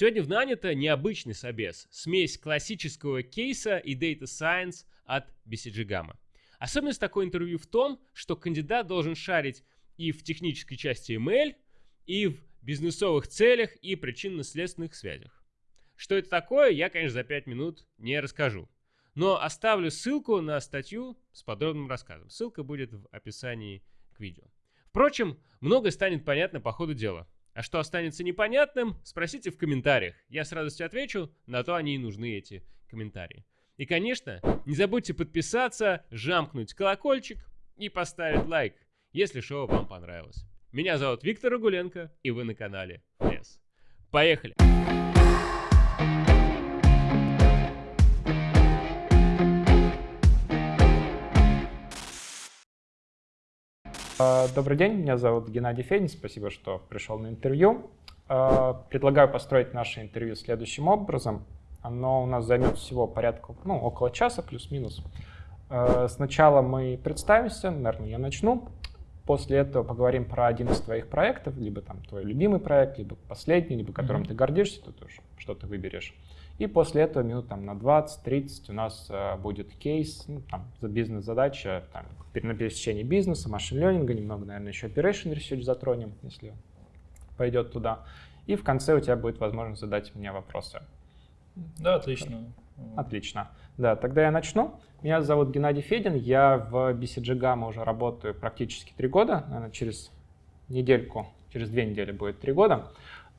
Сегодня в нанято необычный собес, смесь классического кейса и Data Science от BCG Gamma. Особенность такой интервью в том, что кандидат должен шарить и в технической части ML, и в бизнесовых целях и причинно-следственных связях. Что это такое, я, конечно, за 5 минут не расскажу. Но оставлю ссылку на статью с подробным рассказом. Ссылка будет в описании к видео. Впрочем, многое станет понятно по ходу дела. А что останется непонятным, спросите в комментариях. Я с радостью отвечу, на то они и нужны, эти комментарии. И, конечно, не забудьте подписаться, жамкнуть колокольчик и поставить лайк, если шоу вам понравилось. Меня зовут Виктор Рагуленко, и вы на канале Лес. Поехали! Добрый день, меня зовут Геннадий Федин, спасибо, что пришел на интервью. А, предлагаю построить наше интервью следующим образом. Оно у нас займет всего порядка, ну, около часа, плюс-минус. А, сначала мы представимся, наверное, я начну. После этого поговорим про один из твоих проектов, либо там твой любимый проект, либо последний, либо которым mm-hmm. ты гордишься, ты тоже что-то выберешь. И после этого минут там, на 20-30 у нас э, будет кейс, ну, там, за бизнес-задача, там, на пересечении бизнеса, машин-ленинга, немного, наверное, еще operation research затронем, если пойдет туда. И в конце у тебя будет возможность задать мне вопросы. Да, отлично. Отлично. Да, тогда я начну. Меня зовут Геннадий Федин, я в BCG Gamma уже работаю практически три года, наверное, через недельку, через две недели будет три года.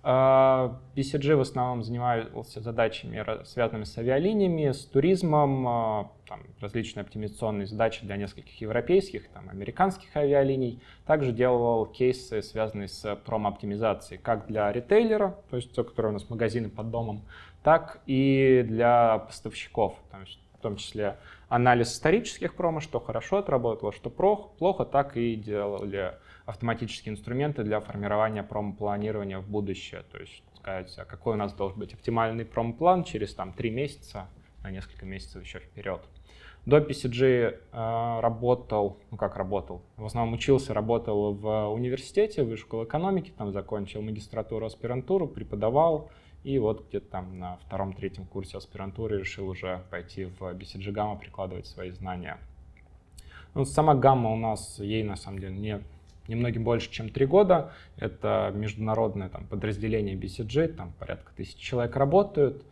BCG а, в основном занимался задачами, связанными с авиалиниями, с туризмом, а, там, различные оптимизационные задачи для нескольких европейских, там, американских авиалиний. Также делал кейсы, связанные с промо-оптимизацией, как для ритейлера, то есть те, которые у нас магазины под домом, так и для поставщиков, есть, в том числе анализ исторических промо, что хорошо отработало, что плохо, так и делали автоматические инструменты для формирования промо-планирования в будущее. То есть сказать, а какой у нас должен быть оптимальный промо-план через там, 3 месяца, на несколько месяцев еще вперед. До PCG э, работал, ну как работал, в основном учился, работал в университете, высшей школе экономики, там закончил магистратуру, аспирантуру, преподавал, и вот где-то там на втором-третьем курсе аспирантуры решил уже пойти в BCG Gamma, прикладывать свои знания. Ну, сама гамма у нас, ей на самом деле не немногим больше, чем три года. Это международное там, подразделение BCG, там порядка тысячи человек работают.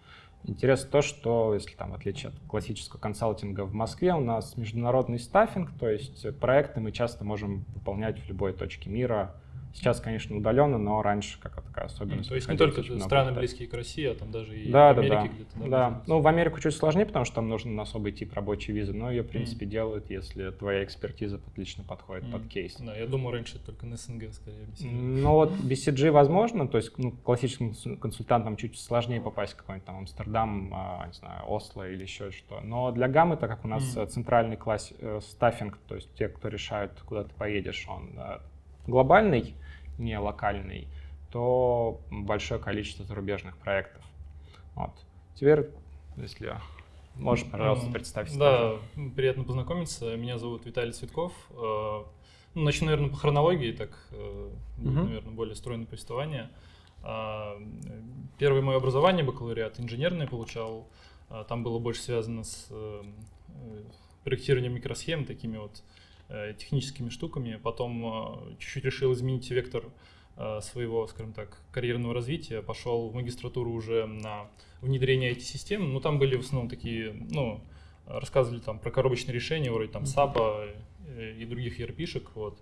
Интересно то, что, если там, в отличие от классического консалтинга в Москве, у нас международный стаффинг, то есть проекты мы часто можем выполнять в любой точке мира, Сейчас, конечно, удаленно, но раньше как такая особенность. То есть не только страны близкие к России, а там даже и да, в Америке да, где-то. Да, да. ну в Америку чуть сложнее, потому что там нужен особый тип рабочей визы, но ее, в принципе, mm. делают, если твоя экспертиза отлично подходит mm. под кейс. Да, я думаю, раньше только на СНГ скорее. BCG. Ну вот BCG возможно, то есть ну, классическим консультантам чуть сложнее попасть в какой-нибудь там Амстердам, а, не знаю, Осло или еще что. Но для гаммы, так как у нас mm. центральный класс э, стаффинг, то есть те, кто решают, куда ты поедешь, он э, глобальный, не локальный, то большое количество зарубежных проектов. Вот. Теперь, если можешь, пожалуйста, представить Да, тоже. приятно познакомиться. Меня зовут Виталий Цветков. Э, ну, начну, наверное, по хронологии, так uh наверное, более стройное повествование. А, первое мое образование, бакалавриат инженерное получал. А, там было больше связано с э, проектированием микросхем, такими вот Э, техническими штуками. Потом э, чуть-чуть решил изменить вектор э, своего, скажем так, карьерного развития. Пошел в магистратуру уже на внедрение IT-систем. Ну, там были в основном такие, ну, рассказывали там про коробочные решения, вроде там SAP и других ERP-шек. Вот.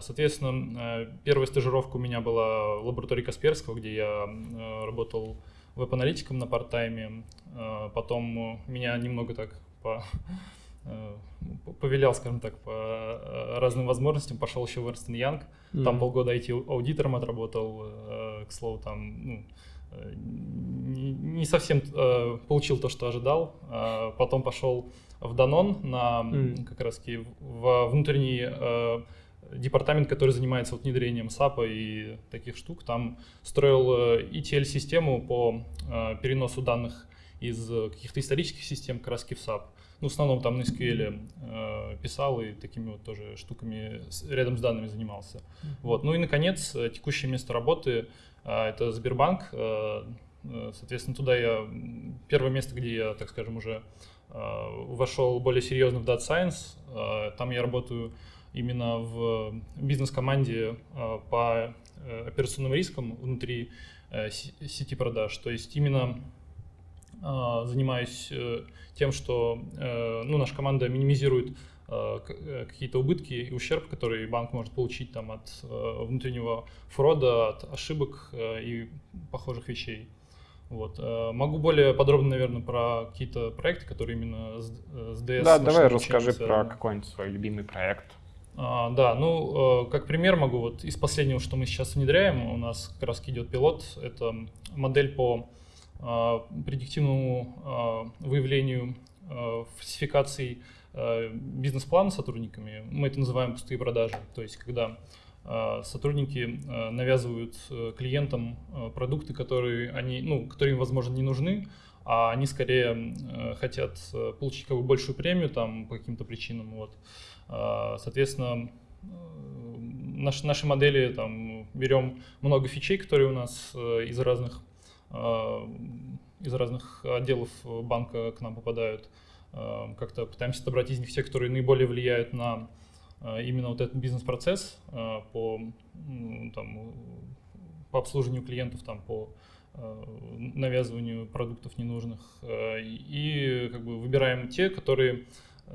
Соответственно, первая стажировка у меня была в лаборатории Касперского, где я работал веб-аналитиком на парт-тайме. Потом меня немного так по Э, повелял, скажем так, по э, разным возможностям, пошел еще в Ernst Young, mm-hmm. там полгода IT-аудитором отработал, э, к слову, там, ну, не совсем получил то, что ожидал, потом пошел в Данон на mm. как раз в внутренний департамент, который занимается вот внедрением SAP и таких штук, там строил ETL-систему по переносу данных из каких-то исторических систем как раз в SAP. Ну, в основном там на SQL э, писал и такими вот тоже штуками рядом с данными занимался. Вот. Ну и, наконец, э, текущее место работы э, это Сбербанк. Соответственно, туда я первое место, где я, так скажем, уже вошел более серьезно в Data Science. Там я работаю именно в бизнес-команде по операционным рискам внутри сети продаж. То есть именно занимаюсь тем, что ну, наша команда минимизирует Э, э, какие-то убытки и ущерб, который банк может получить там, от э, внутреннего фрода, от ошибок и похожих вещей. Вот. Могу более подробно, наверное, про какие-то проекты, которые именно с, с DS. Да, давай расскажи про какой-нибудь свой любимый проект. А, да, ну, как пример могу, вот из последнего, что мы сейчас внедряем, у нас как раз идет пилот, это модель по предиктивному а, выявлению а, фальсификаций Э, бизнес-план с сотрудниками, мы это называем пустые продажи. То есть, когда э, сотрудники э, навязывают клиентам продукты, которые, они, ну, которые им, возможно, не нужны, а они скорее хотят получить как бы большую премию там, по каким-то причинам. Вот. Соответственно, наши, наши модели там, берем много фичей, которые у нас из разных, из разных отделов банка к нам попадают. Эм, как-то пытаемся отобрать из них те, которые наиболее влияют на э, именно вот этот бизнес-процесс э, по, по обслуживанию клиентов, там, по э, навязыванию продуктов ненужных. И как бы выбираем те, которые,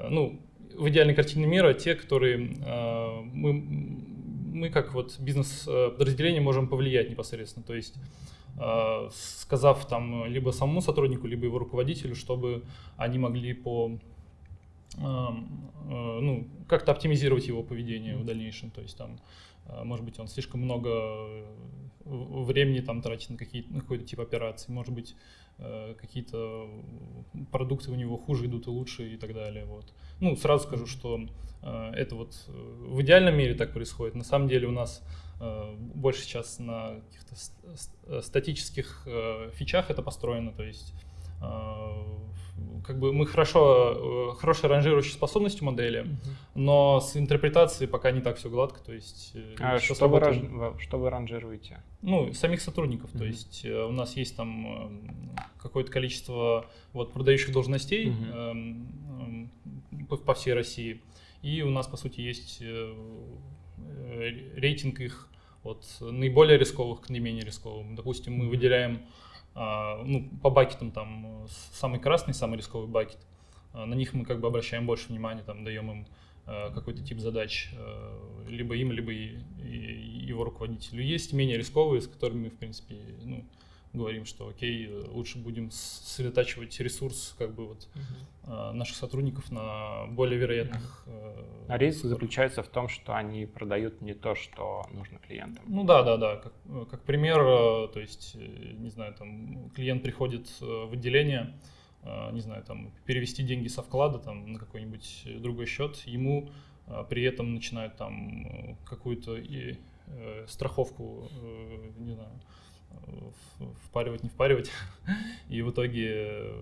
ну, в идеальной картине мира, те, которые мы, мы как вот бизнес-подразделение можем повлиять непосредственно. То есть Э, сказав там либо самому сотруднику, либо его руководителю, чтобы они могли по э, э, ну, как-то оптимизировать его поведение в дальнейшем. То есть там, может быть, он слишком много времени там тратит на, какие, на какой-то тип операций, может быть, какие-то продукты у него хуже идут и лучше и так далее. Вот. Ну, сразу скажу, что это вот в идеальном мире так происходит. На самом деле у нас Э, больше сейчас на каких-то э, статических э, фичах это построено, то есть как бы мы хорошо, хорошая ранжирующей способностью модели, uh но с интерпретацией пока не так все гладко, то есть... А что вы, раж... что вы ранжируете? Ну, самих сотрудников, uh то есть у нас есть там какое-то количество вот продающих должностей uh по, всей России, и у нас, по сути, есть Э, рейтинг их от наиболее рисковых к наименее рисковым. Допустим, мы выделяем ну, по бакетам там самый красный, самый рисковый бакет. А, на них мы как бы обращаем больше внимания, там, даем им а, какой-то тип задач либо им, либо его руководителю. Есть менее рисковые, с которыми, в принципе, ну, говорим, что окей, лучше будем сосредотачивать ресурс как бы вот uh наших сотрудников на более вероятных. Uh А риск заключается в том, что они продают не то, что нужно клиентам. Ну да, да, да. Как, как пример, э, то есть, э, не знаю, там клиент приходит в отделение, не знаю, там перевести деньги со вклада там на какой-нибудь другой счет, ему при этом начинают там какую-то и страховку, не знаю, впаривать, не впаривать. И в итоге,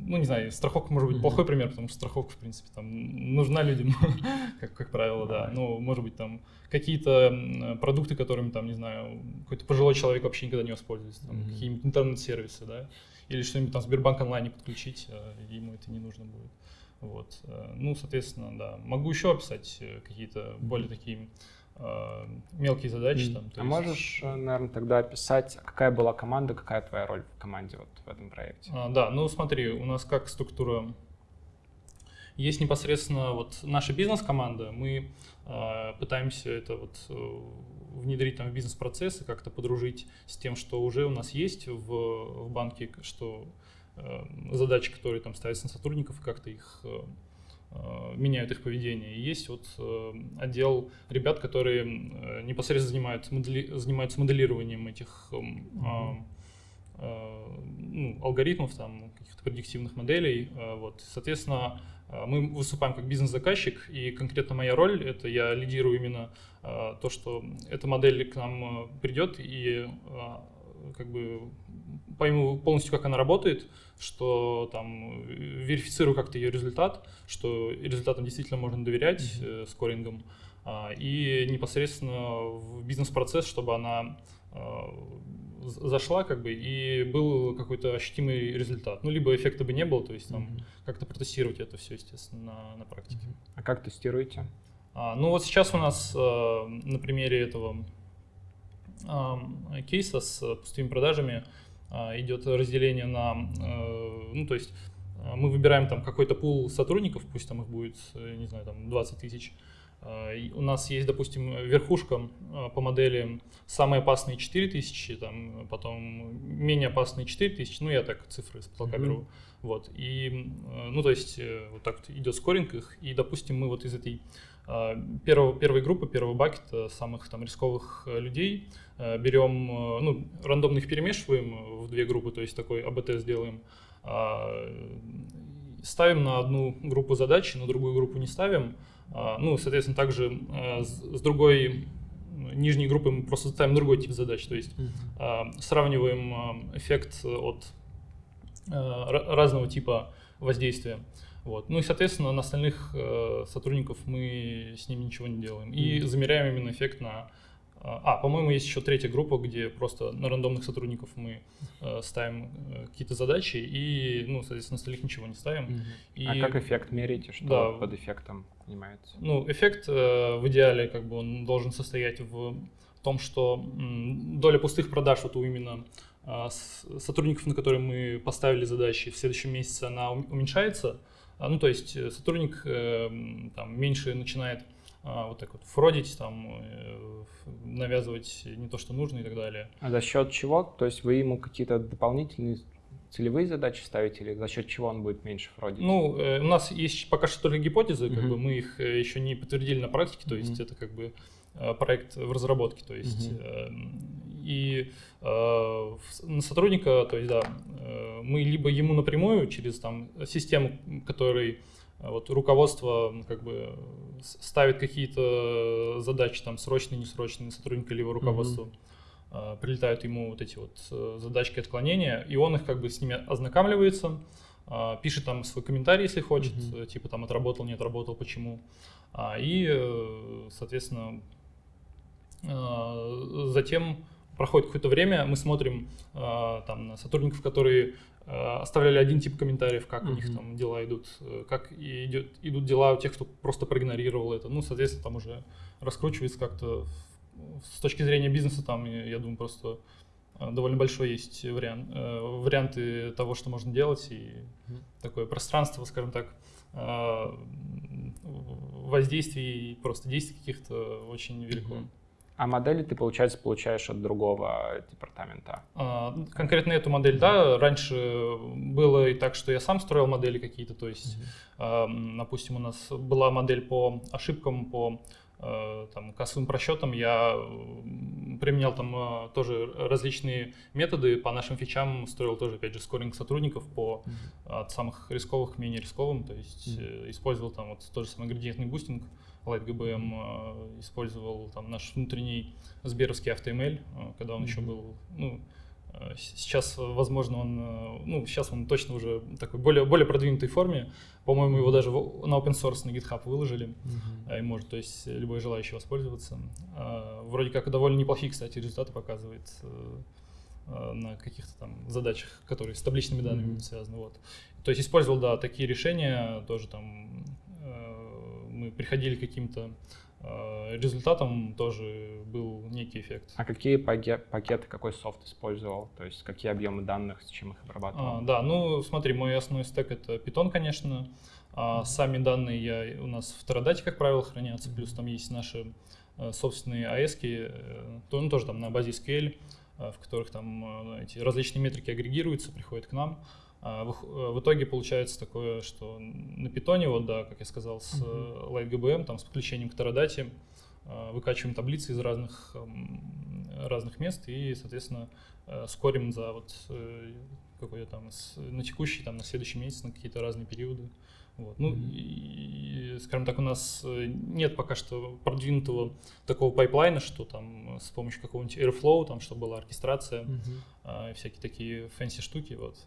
ну, не знаю, страховка может быть плохой пример, потому что страховка, в принципе, там нужна людям, как, как правило, да. Ну, может быть, там какие-то продукты, которыми, там, не знаю, какой-то пожилой человек вообще никогда не воспользуется, там, какие-нибудь интернет-сервисы, да, или что-нибудь там Сбербанк онлайн не подключить, а ему это не нужно будет. Вот. Э, ну, соответственно, да. Могу еще описать э, какие-то более такие Э, мелкие задачи. Mm. Там, а есть... можешь, э, наверное, тогда описать, какая была команда, какая твоя роль в команде вот в этом проекте? А, да, ну смотри, у нас как структура есть непосредственно вот наша бизнес-команда, мы э, пытаемся это вот э, внедрить там в бизнес-процессы, как-то подружить с тем, что уже у нас есть в, в банке, что э, задачи, которые там ставятся на сотрудников, как-то их э, Э, меняют их поведение. И есть вот э, отдел ребят, которые э, непосредственно занимаются, модели, занимаются моделированием этих mm-hmm. ну, алгоритмов, там, каких-то предиктивных моделей. Вот. Соответственно, мы выступаем как бизнес-заказчик, и конкретно моя роль — это я лидирую именно то, что эта модель к нам придет, и как бы пойму полностью, как она работает, что там верифицирую как-то ее результат, что результатам действительно можно доверять mm-hmm. э, скорингом, э, и непосредственно в бизнес-процесс, чтобы она э, зашла, как бы, и был какой-то ощутимый результат. Ну, либо эффекта бы не было, то есть там mm-hmm. как-то протестировать это все, естественно, на, на практике. Mm-hmm. А как тестируете? А, ну, вот сейчас у нас э, на примере этого кейса с пустыми продажами э, идет разделение на, э, ну, то есть э, мы выбираем там какой-то пул сотрудников, пусть там их будет, э, не знаю, там 20 тысяч, Э, у нас есть, допустим, верхушка э, по модели самые опасные 4000, там, потом менее опасные 4000, ну я так цифры с потолка беру. Вот, и, э, ну то есть вот так идет скоринг их, и, допустим, мы вот из этой первого, первой группы, первого бакета самых там рисковых людей. Берем, ну, рандомно их перемешиваем в две группы, то есть такой АБТ сделаем, ставим на одну группу задачи, на другую группу не ставим, а, ну, соответственно, также а, с другой нижней группы мы просто ставим другой тип задач, то есть сравниваем эффект от разного типа воздействия. Вот. Ну и, соответственно, на остальных сотрудников мы с ними ничего не делаем. И замеряем именно эффект на а, по-моему, есть еще третья группа, где просто на рандомных сотрудников мы э, ставим э, какие-то задачи и, ну, соответственно, остальных ничего не ставим. Угу. И, а как эффект мерите? Что да, под эффектом понимаете? Ну, эффект э, в идеале как бы он должен состоять в том, что м, доля пустых продаж вот у именно э, сотрудников, на которые мы поставили задачи, в следующем месяце она уменьшается. А, ну, то есть э, сотрудник э, там меньше начинает а, вот так вот фродить, там, э, навязывать не то, что нужно и так далее. А за счет чего? То есть вы ему какие-то дополнительные целевые задачи ставите или за счет чего он будет меньше фродить? Ну, э, у нас есть пока что только гипотезы, как uh-huh. бы мы их еще не подтвердили на практике, то есть uh-huh. это как бы проект в разработке, то есть uh-huh. э, и э, на сотрудника, то есть да, э, мы либо ему напрямую через там систему, который а вот руководство как бы ставит какие-то задачи там срочные, несрочные сотрудника либо руководству. Mm-hmm. Прилетают ему вот эти вот э, задачки отклонения, и он их как бы с ними ознакомливается, а, пишет там свой комментарий, если хочет, mm-hmm. типа там отработал, не отработал, почему. И, э, соответственно, затем проходит какое-то время, мы смотрим там на сотрудников, которые Э, оставляли один тип комментариев, как mm-hmm. у них там дела идут, э, как идет, идут дела у тех, кто просто проигнорировал это. Ну, соответственно, там уже раскручивается как-то с точки зрения бизнеса, там, я думаю, просто э, довольно большой есть вариант, варианты того, что можно делать, и такое пространство, скажем так, воздействий и просто действий каких-то очень велико. Mm-hmm. А модели ты, получается, получаешь от другого департамента? А, конкретно эту модель, да. Раньше было и так, что я сам строил модели какие-то. То есть, mm-hmm. допустим, у нас была модель по ошибкам, по э, там, кассовым просчетам. Я применял там э, тоже различные методы по нашим фичам, строил тоже, опять же, скоринг сотрудников по mm-hmm. от самых рисковых к менее рисковым. То есть, mm-hmm. использовал там вот тот же самый градиентный бустинг LightGBM э, использовал там наш внутренний сберовский AutoML, э, когда он mm-hmm. еще был, ну, э, сейчас, возможно, он, ну, сейчас он точно уже такой более, более продвинутой форме. По-моему, его даже на open source на GitHub выложили, mm-hmm. и может, то есть, любой желающий воспользоваться. Вроде как довольно неплохие, кстати, результаты показывает на каких-то там задачах, которые с табличными данными mm-hmm. связаны. Вот. То есть использовал, да, такие решения, тоже там мы приходили к каким-то э, результатам, тоже был некий эффект. А какие пакеты, какой софт использовал? То есть какие объемы данных, с чем их обрабатывал? А, да, ну смотри, мой основной стек это Python, конечно. А сами данные я, у нас в Teradata, как правило, хранятся, плюс там есть наши э, собственные AES, э, то, ну, тоже там на базе SQL, в которых там эти различные метрики агрегируются, приходят к нам. А, в итоге получается такое, что на питоне, вот да, как я сказал, с uh-huh. LightGBM, там с подключением к Teradata, а, выкачиваем таблицы из разных, разных мест и, соответственно, э, скорим за вот э, какой-то там на текущий, там на следующий месяц, на какие-то разные периоды. Вот. Ну, mm-hmm. и, скажем так, у нас э, нет пока что продвинутого такого pipeline а, что там с помощью какого-нибудь Airflow, там, чтобы была оркестрация, mm-hmm. А, всякие такие fancy штуки. Вот.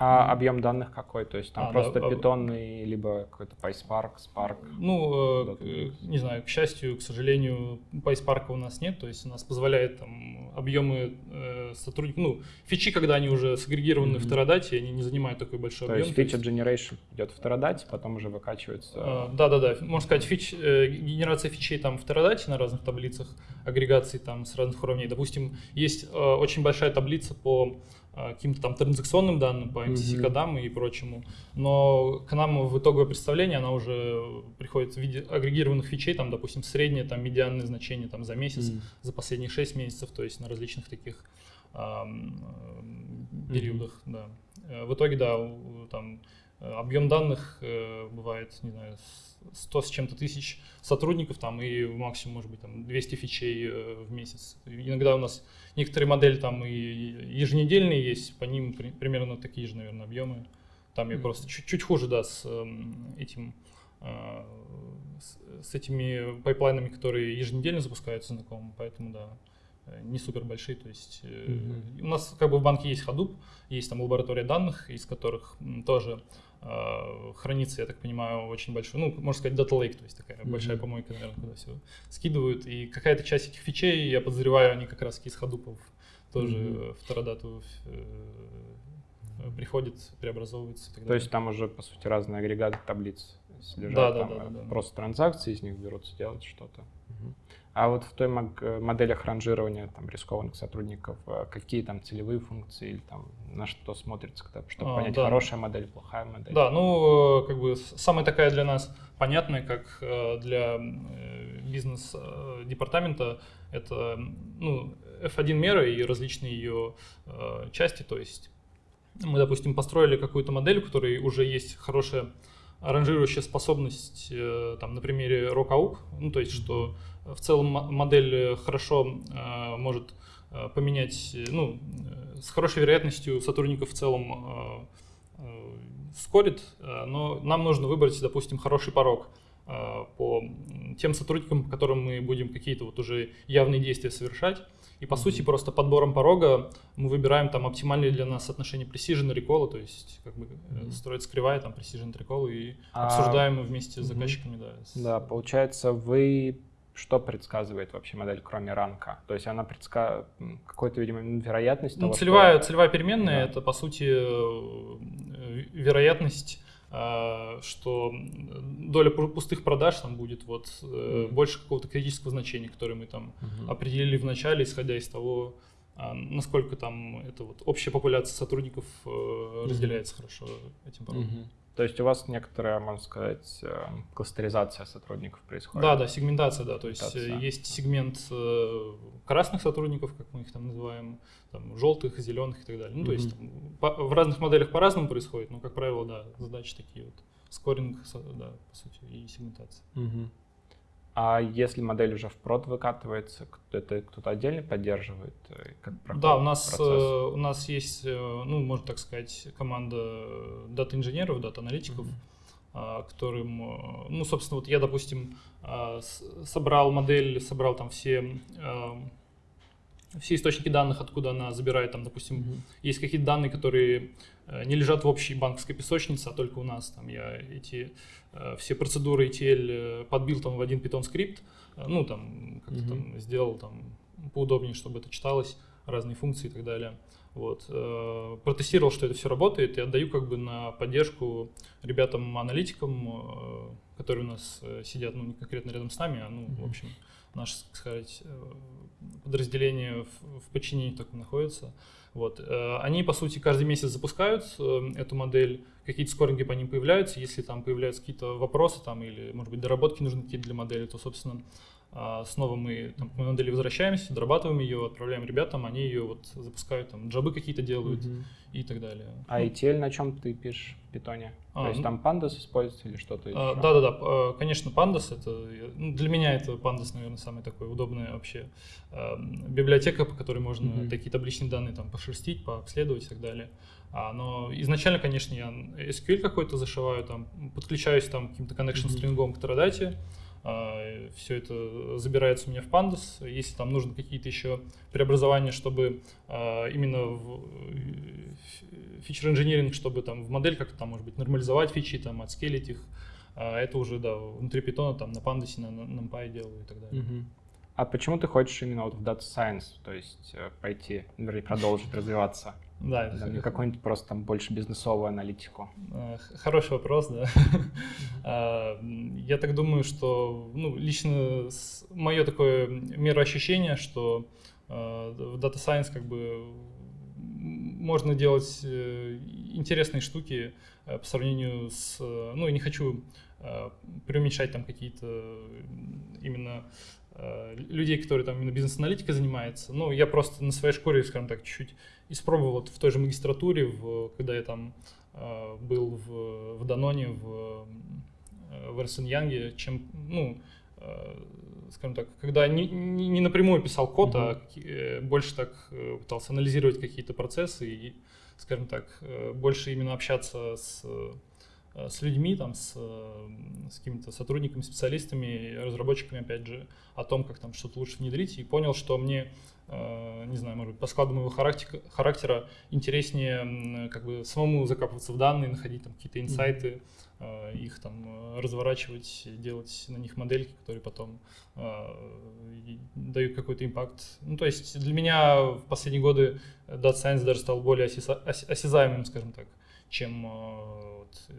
А объем данных какой? То есть там А, просто да, об- питонный, либо какой-то PySpark, Spark? Ну, э, к- не знаю, к счастью, к сожалению, PySpark у нас нет, то есть у нас позволяет там объемы э, сотрудников, ну, фичи, когда они уже сагрегированы в Мгм. Teradata, они не занимают такой большой То объем. есть feature generation идет в Teradata, потом уже выкачивается. А, Да-да-да, можно сказать, фич, э, генерация фичей там в Teradata на разных таблицах, агрегации там с разных уровней. Допустим, есть э, очень большая таблица по э, каким-то там транзакционным данным, по MCC Мгм. кодам и прочему, но к нам в итоговое представление она уже приходит в виде агрегированных фичей, там, допустим, среднее, там, медианное значение там, за месяц, Мгм. за последние 6 месяцев, то есть на различных таких ам, э, периодах, да. Э, В итоге, да, там объем данных э, бывает, не знаю, 100 с чем-то тысяч сотрудников там и максимум, может быть, там 200 фичей э, в месяц. Иногда у нас некоторые модели там и еженедельные есть, по ним при- примерно такие же, наверное, объемы. Там я Мгм. просто чуть, чуть хуже, да, с эм, этим э, с, с этими пайплайнами, которые еженедельно запускаются знакомым, поэтому да, э, не супер большие. То есть э, у нас как бы в банке есть Hadoop, есть там лаборатория данных, из которых тоже хранится, я так понимаю, очень большой, ну, можно сказать, data lake, то есть такая Мгм. большая помойка, наверное, куда все скидывают. И какая-то часть этих фичей, я подозреваю, они как раз из Hadoop тоже Мгм. в Teradata э, приходит, преобразовывается То есть там уже, по сути, разные агрегаты таблиц лежат. Да, да, там, да, э, да, да. Просто транзакции из них берутся делать что-то. А вот в той э, моделях ранжирования там, рискованных сотрудников, э, какие там целевые функции или там на что смотрится, чтобы А, понять, да. хорошая модель, плохая модель? Да, ну, э, как бы самая такая для нас понятная, как для бизнес-департамента, это ну, F1 мера и различные ее части. То есть мы, допустим, построили какую-то модель, у которой уже есть хорошая ранжирующая способность, э, там, на примере RockAUG, ну, то есть, что в целом мо- модель э, хорошо э, может поменять, ну, с хорошей вероятностью сотрудников в целом скорит, но нам нужно выбрать, допустим, хороший порог по тем сотрудникам, по которым мы будем какие-то вот уже явные действия совершать. И по сути просто подбором порога мы выбираем там оптимальные для нас отношения precision и recall, то есть как бы э, Мгм. строится кривая там precision recall и А, обсуждаем вместе с заказчиками, да. с- Да, получается, вы что предсказывает вообще модель, кроме ранка? То есть она предсказывает какой-то, видимо, вероятность Ну, того, что- целевая, целевая переменная Да. это по сути э, вероятность, э, что доля пу- пустых продаж там будет вот Мгм. больше какого-то критического значения, которое мы там Мгм. определили в начале, исходя из того, а, насколько там это вот общая популяция сотрудников э, разделяется хорошо этим порогом. Мгм. То есть у вас некоторая, можно сказать, э, кластеризация сотрудников происходит? Да, да, сегментация, да. То есть э, Сегментация. есть сегмент э, красных сотрудников, как мы их там называем, там, желтых, зеленых и так далее. Ну, то есть там по- в разных моделях по-разному происходит, но, как правило, да, задачи такие вот. Скоринг, да, по сути, и сегментация. А если модель уже в прод выкатывается, это кто-то отдельно поддерживает? э, Как Да, у нас, процесс? э, у нас есть, э, ну, можно так сказать, команда дата-инженеров, дата-аналитиков, а, которым, ну, собственно, вот я, допустим, а, собрал модель, собрал там все, все источники данных, откуда она забирает, там, допустим, Мгм. есть какие-то данные, которые не лежат в общей банковской песочнице, а только у нас. Там я эти э, все процедуры ETL э, подбил там в один Python скрипт, э, ну там как-то Мгм. там сделал там поудобнее, чтобы это читалось, разные функции и так далее. Вот. э, Протестировал, что это все работает, и отдаю как бы на поддержку ребятам-аналитикам, э, которые у нас э, сидят, ну, не конкретно рядом с нами, а, ну, в Мгм. общем, наше, так сказать, э, подразделение в, в подчинении таком находится. Вот. э, Они, по сути, каждый месяц запускают э, эту модель, какие-то скоринги по ним появляются. Если там появляются какие-то вопросы там, или, может быть, доработки нужны какие-то для модели, то, собственно, снова мы там, к модели возвращаемся, дорабатываем ее, отправляем ребятам, они ее вот запускают, там, джабы какие-то делают Мгм. и так далее. А Ну, ETL на чем ты пишешь в питоне? А, То есть ну- там pandas используется или что-то А, еще? Да-да-да, э, конечно, Pandas это, я- ну, для меня это Pandas, наверное, самая такая удобная вообще э, библиотека, по которой можно Мгм. такие табличные данные там пошерстить, пообследовать и так далее. А, но изначально, конечно, я SQL какой-то зашиваю, там, подключаюсь там к каким-то connection Мгм. стрингом к Teradata, э, все это забирается у меня в Pandas. Если там нужны какие-то еще преобразования, чтобы э, именно в фичер-инженеринг, чтобы там в модель как-то там, может быть, нормализовать фичи, там, отскелить их, это уже, да, внутри питона, там, на Pandas, на, на NumPy делаю и так далее. А почему ты хочешь именно вот в Data Science, то есть пойти, вернее, продолжить развиваться? Да, да не какую-нибудь просто там больше бизнесовую аналитику. Э, хороший вопрос, да. А, я так думаю, что ну, лично мое такое мироощущение, что э, в Data Science как бы можно делать э, интересные штуки по сравнению с... Ну, не хочу преуменьшать там какие-то именно людей, которые там именно бизнес-аналитикой занимаются. Ну, я просто на своей шкуре, скажем так, чуть-чуть испробовал в той же магистратуре, в, когда я там э, был в, в Даноне, в, э, в Эрсен Янге, чем, ну, э, скажем так, когда не, не, не напрямую писал код, mm-hmm. а э, больше так э, пытался анализировать какие-то процессы и, скажем так, э, больше именно общаться с с людьми, там, с, с какими-то сотрудниками, специалистами, разработчиками, опять же, о том, как там что-то лучше внедрить, и понял, что мне Э, не знаю, может быть, по складу моего характера, характера интереснее как бы самому закапываться в данные, находить там какие-то инсайты, их там э, разворачивать, делать на них модельки, которые потом дают какой-то импакт. Ну, то есть для меня в последние годы Data Science даже стал более осязаемым, скажем так, чем вот,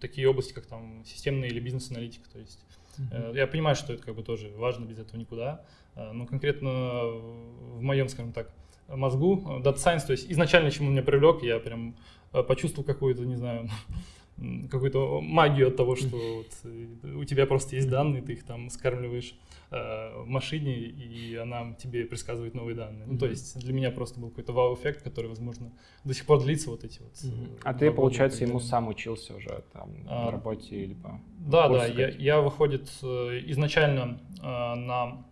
такие области, как там системная или бизнес-аналитика. То есть mm-hmm. я понимаю, что это как бы тоже важно, без этого никуда, Э, ну, конкретно в моем, скажем так, мозгу, э, Data Science, то есть изначально, чему меня привлек, я прям э, почувствовал какую-то, не знаю, какую-то магию от того, что вот у тебя просто есть данные, ты их там скармливаешь э, машине, и она тебе предсказывает новые данные. Ну, то есть для меня просто был какой-то вау-эффект, который, возможно, до сих пор длится вот эти вот. Mm-hmm. А ты, получается, ему сам учился уже там а, на работе или по Да, да, я, я, выходит, изначально э, на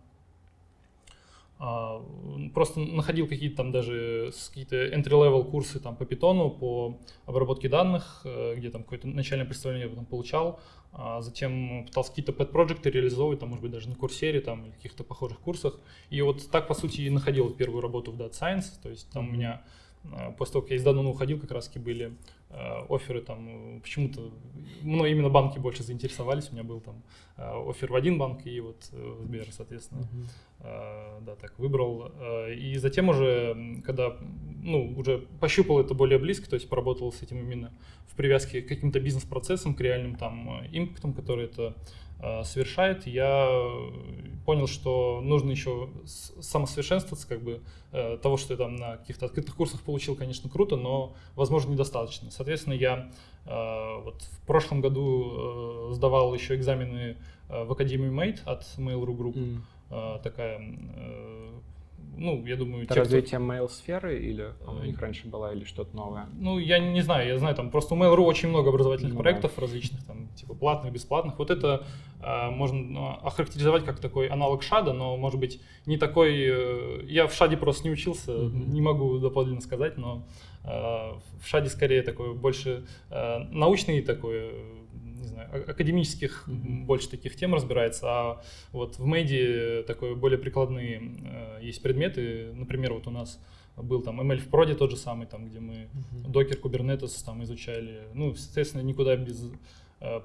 просто находил какие-то там даже какие-то entry-level курсы там по питону, по обработке данных, э, где там какое-то начальное представление я потом получал, а затем пытался какие-то pet-проекты реализовывать, там, может быть, даже на курсере там, или каких-то похожих курсах. И вот так, по сути, и находил первую работу в Data Science, то есть там mm-hmm. у меня а, после того, как я из Данона уходил, как раз были э, оферы там, почему-то, ну, именно банки больше заинтересовались, у меня был там э, офер в один банк и вот э, в Сбер, соответственно, uh-huh. э, да, так выбрал. Э, и затем уже, когда, ну, уже пощупал это более близко, то есть поработал с этим именно в привязке к каким-то бизнес-процессам, к реальным там импактам, которые это Э, совершает, я понял, что нужно еще самосовершенствоваться, как бы э, того, что я там на каких-то открытых курсах получил, конечно, круто, но, возможно, недостаточно. Соответственно, я э, вот в прошлом году сдавал еще экзамены в Академию Mate от Mail.ru Group, mm. такая ну, я думаю... Это те, развитие кто... mail-сферы или у них раньше была или что-то новое? Ну, я не знаю, я знаю, там просто у Mail.ru очень много образовательных ну, проектов да. различных, там, типа платных, бесплатных. Вот это э, можно ну, охарактеризовать как такой аналог шада, но, может быть, не такой... Э, я в шаде просто не учился, mm-hmm. не могу доподлинно сказать, но э, в шаде скорее такой больше э, научный такой академических mm-hmm. больше таких тем разбирается, а вот в Мэйде такой более прикладные э, есть предметы, например, вот у нас был там ML в проде тот же самый, там, где мы докер, uh-huh. Kubernetes там изучали, ну, соответственно, никуда без э,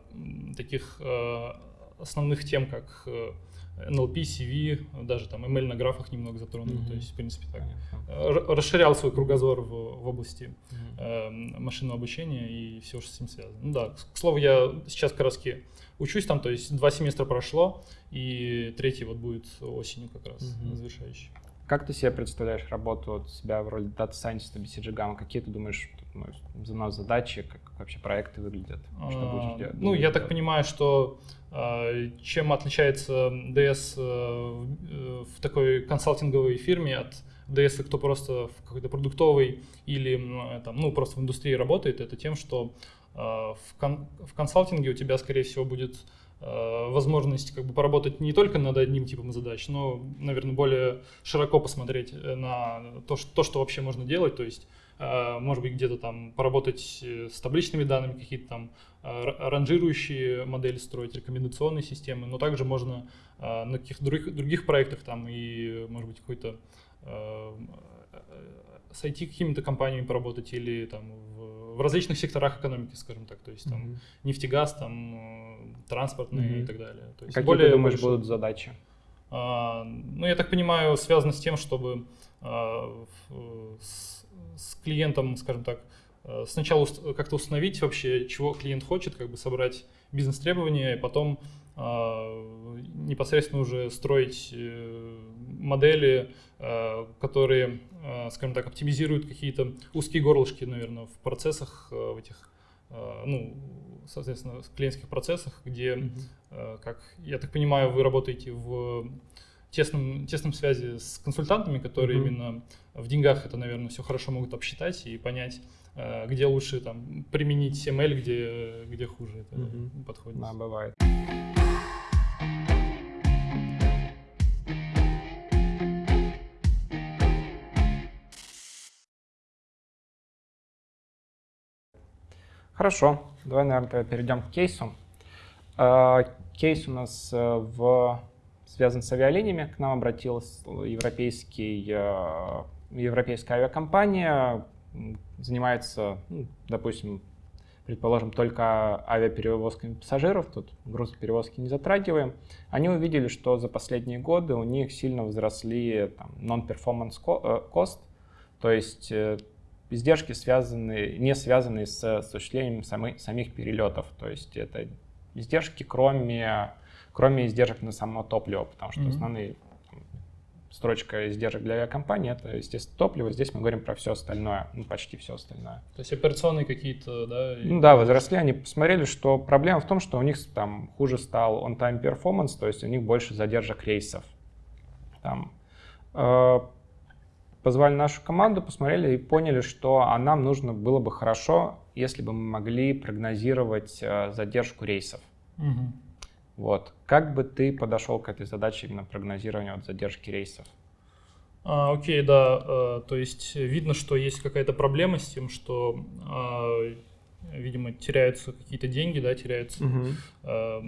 таких э, основных тем, как э, NLP, CV, даже там ML на графах немного затронул, mm-hmm. то есть, в принципе, так, Понятно. расширял свой кругозор в, в области mm-hmm. э, машинного обучения и все, что с ним связано. Ну да, к слову, я сейчас как раз учусь там, то есть два семестра прошло, и третий вот будет осенью как раз mm-hmm. завершающий. Как ты себе представляешь работу от себя в роли дата сайентиста BCG Gamma? Какие ты думаешь, ну, задачи, как вообще проекты выглядят? Что будешь а, делать? Ну, я так понимаю, что а, чем отличается DS э, э, в такой консалтинговой фирме от DS, кто просто в какой-то продуктовой или там, ну, просто в индустрии работает, это тем, что а, в, кон в консалтинге у тебя, скорее всего, будет возможность как бы поработать не только над одним типом задач, но, наверное, более широко посмотреть э, на то, что, то, что вообще можно делать. То есть э, может быть, где-то там поработать э, с табличными данными, какие-то там ранжирующие модели строить, рекомендационные системы, но также можно на каких-то других, других проектах там и, может быть, какой-то с IT какими-то компаниями поработать или там в, различных секторах экономики, скажем так, то есть там mm-hmm. нефтегаз, там транспортные mm-hmm. и так далее. То есть Какие более ты думаешь больше... будут задачи? А, ну, я так понимаю, связано с тем, чтобы а, с, с клиентом, скажем так, а, сначала как-то установить вообще, чего клиент хочет, как бы собрать бизнес-требования, и потом а, непосредственно уже строить э, модели, которые, а, скажем так, оптимизируют какие-то узкие горлышки, наверное, в процессах, в этих, ну, соответственно, в клиентских процессах, где, mm-hmm. как я так понимаю, вы работаете в тесном, тесном связи с консультантами, которые mm-hmm. именно в деньгах это, наверное, все хорошо могут обсчитать и понять, где лучше там применить ML, где, где хуже это mm-hmm. подходит. Да, бывает. Хорошо, давай, наверное, перейдем к кейсу. А, кейс у нас э, в... связан с авиалиниями. К нам обратилась европейский, э, европейская авиакомпания, занимается, ну, допустим, предположим, только авиаперевозками пассажиров, тут грузоперевозки не затрагиваем, они увидели, что за последние годы у них сильно возросли non-performance э, cost, то есть издержки связаны, не связаны с осуществлением самы, самих перелетов. То есть это издержки, кроме, кроме издержек на само топливо, потому что mm-hmm. основные строчка издержек для авиакомпании это, естественно, топливо. Здесь мы говорим про все остальное, ну, почти все остальное. То есть операционные какие-то, да? Ну да, возросли. Они посмотрели, что проблема в том, что у них там хуже стал on-time performance, то есть у них больше задержек рейсов. Там, э, позвали нашу команду, посмотрели и поняли, что а нам нужно было бы хорошо, если бы мы могли прогнозировать э, задержку рейсов. Угу. Вот. Как бы ты подошел к этой задаче именно прогнозирования от задержки рейсов? А, окей, да. А, то есть видно, что есть какая-то проблема с тем, что, а, видимо, теряются какие-то деньги, да, теряются угу. а,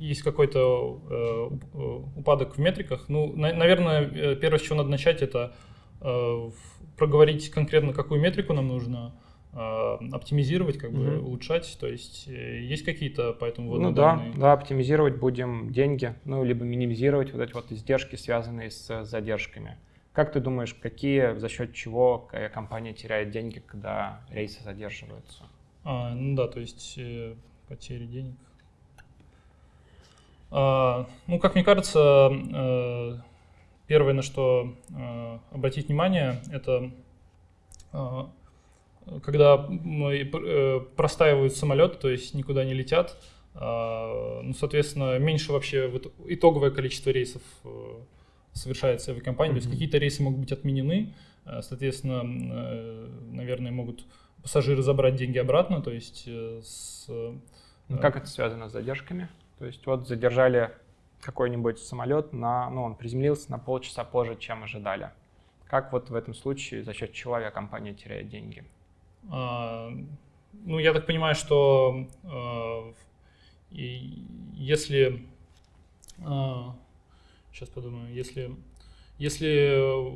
есть какой-то э, упадок в метриках. Ну, на, наверное, э, первое, с чего надо начать, это э, проговорить конкретно, какую метрику нам нужно э, оптимизировать, как бы угу. улучшать. То есть э, есть какие-то по этому Ну да, да, оптимизировать будем деньги, ну, либо минимизировать вот эти вот издержки, связанные с задержками. Как ты думаешь, какие, за счет чего компания теряет деньги, когда рейсы задерживаются? А, ну да, то есть э, потери денег. А, ну, как мне кажется, э, первое, на что э, обратить внимание, это э, когда простаивают самолеты, то есть никуда не летят, а, ну, соответственно, меньше вообще итоговое количество рейсов совершается в авиакомпании, mm-hmm. то есть какие-то рейсы могут быть отменены, соответственно, наверное, могут пассажиры забрать деньги обратно, то есть с... Ну, как это связано с задержками? То есть вот задержали какой-нибудь самолет, на, ну, он приземлился на полчаса позже, чем ожидали. Как вот в этом случае, за счет чего авиакомпания теряет деньги? А, ну, я так понимаю, что а, если... А, сейчас подумаю. Если, если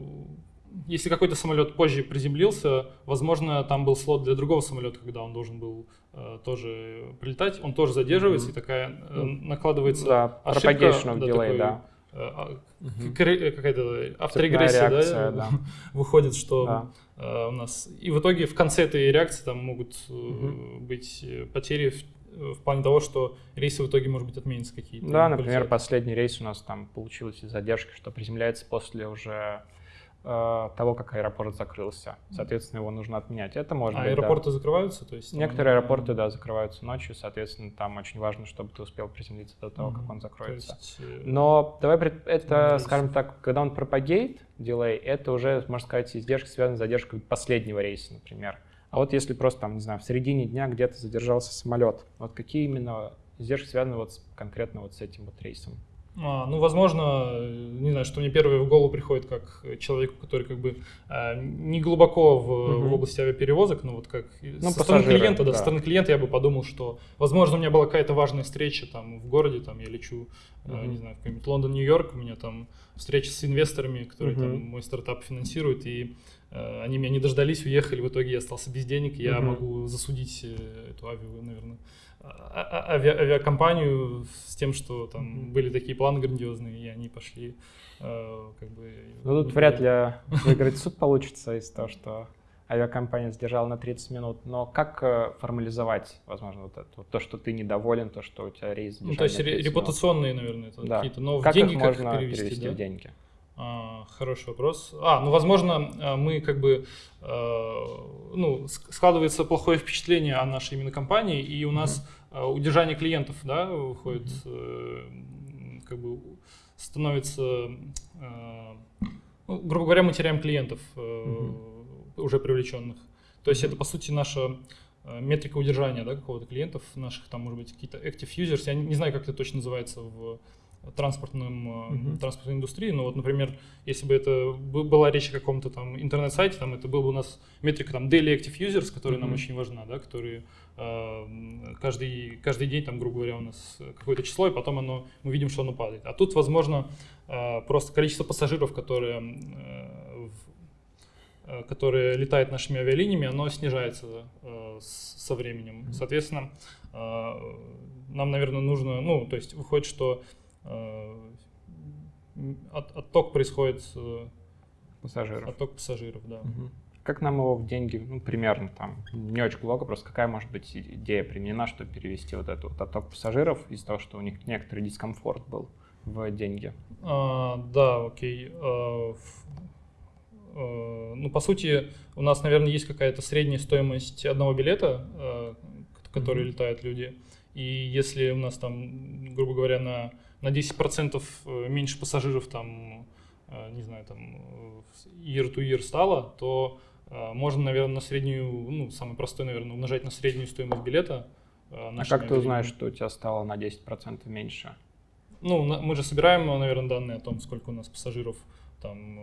если какой-то самолет позже приземлился, возможно, там был слот для другого самолета, когда он должен был э, тоже прилетать, он тоже задерживается, mm-hmm. и такая э, накладывается да, ошибка. Да, delay, такой, да. Э, mm-hmm. Какая-то авторегрессия, реакция, да, да. выходит, что да. э, у нас... И в итоге в конце этой реакции там могут mm-hmm. быть потери в, в плане того, что рейсы в итоге, может быть, отменятся какие-то. Да, например, полетят. последний рейс у нас там получилось из задержки, что приземляется после уже Э, того, как аэропорт закрылся. Соответственно, его нужно отменять. Это может а быть, аэропорты да. закрываются? То есть, Некоторые там... аэропорты, да, закрываются ночью, соответственно, там очень важно, чтобы ты успел приземлиться до того, mm-hmm. как он закроется. Есть... Э, Но давай, это, скажем так, когда он пропагейт, дилей, это уже, можно сказать, издержки связаны с задержкой последнего рейса, например. А вот если просто, там, не знаю, в середине дня где-то задержался самолет, вот какие именно издержки связаны вот с, конкретно вот с этим вот рейсом? А, ну, возможно, не знаю, что мне первое в голову приходит как человеку, который как бы а, не глубоко в, угу. в области авиаперевозок, но вот как ну, со стороны клиента, да, да, со стороны клиента я бы подумал, что, возможно, у меня была какая-то важная встреча там в городе, там я лечу, угу. не знаю, в какой-нибудь Лондон, Нью-Йорк, у меня там встреча с инвесторами, которые угу. там мой стартап финансируют, и э, они меня не дождались, уехали, в итоге я остался без денег, я угу. могу засудить э, эту авиа, наверное, а, а, ави, авиакомпанию с тем, что там mm-hmm. были такие планы грандиозные, и они пошли э, как бы... Ну тут вряд ли выиграть суд получится из того, что авиакомпания сдержала на 30 минут, но как э, формализовать, возможно, вот это, вот то, что ты недоволен, то, что у тебя рейс Ну, то есть репутационные, минут. наверное, это да. какие-то, но как в деньги их как можно перевести, перевести да? в деньги? А, хороший вопрос. А, ну, возможно, а, мы как бы, э, ну, складывается плохое впечатление о нашей именно компании, и у нас mm-hmm. удержание клиентов, да, выходит, mm-hmm. как бы становится, ну, грубо говоря, мы теряем клиентов mm-hmm. уже привлеченных. То есть это, по сути, наша метрика удержания, да, какого-то клиентов наших, там, может быть, какие-то active users, я не, не знаю, как это точно называется в транспортным, uh-huh. транспортной индустрии. Но вот, например, если бы это была речь о каком-то там интернет-сайте, там это был бы у нас метрика там daily active users, которая uh-huh. нам очень важна, да, которые э, каждый, каждый день, там, грубо говоря, у нас какое-то число, и потом оно, мы видим, что оно падает. А тут, возможно, э, просто количество пассажиров, которые, э, которые летают нашими авиалиниями, оно снижается э, со временем. Соответственно, э, нам, наверное, нужно, ну, то есть выходит, что от, отток происходит э, пассажиров. Отток пассажиров, да. Угу. Как нам его в деньги, ну, примерно там, не очень глубоко, просто какая может быть идея применена, чтобы перевести вот этот вот отток пассажиров из-за того, что у них некоторый дискомфорт был в деньги? А, да, окей. А, ну, по сути, у нас, наверное, есть какая-то средняя стоимость одного билета, который mm-hmm. летают люди. И если у нас там, грубо говоря, на на 10% э, меньше пассажиров там, э, не знаю, там year to year стало, то э, можно, наверное, на среднюю, ну, самый простой, наверное, умножать на среднюю стоимость билета. А как ты узнаешь, что у тебя стало на 10% меньше? Ну, мы же собираем, наверное, данные о том, сколько у нас пассажиров там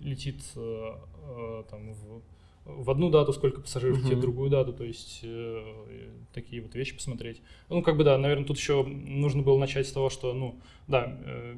летит там, в в одну дату, сколько пассажиров uh-huh. в другую дату, то есть э, такие вот вещи посмотреть. Ну, как бы да, наверное, тут еще нужно было начать с того, что, ну, да, э,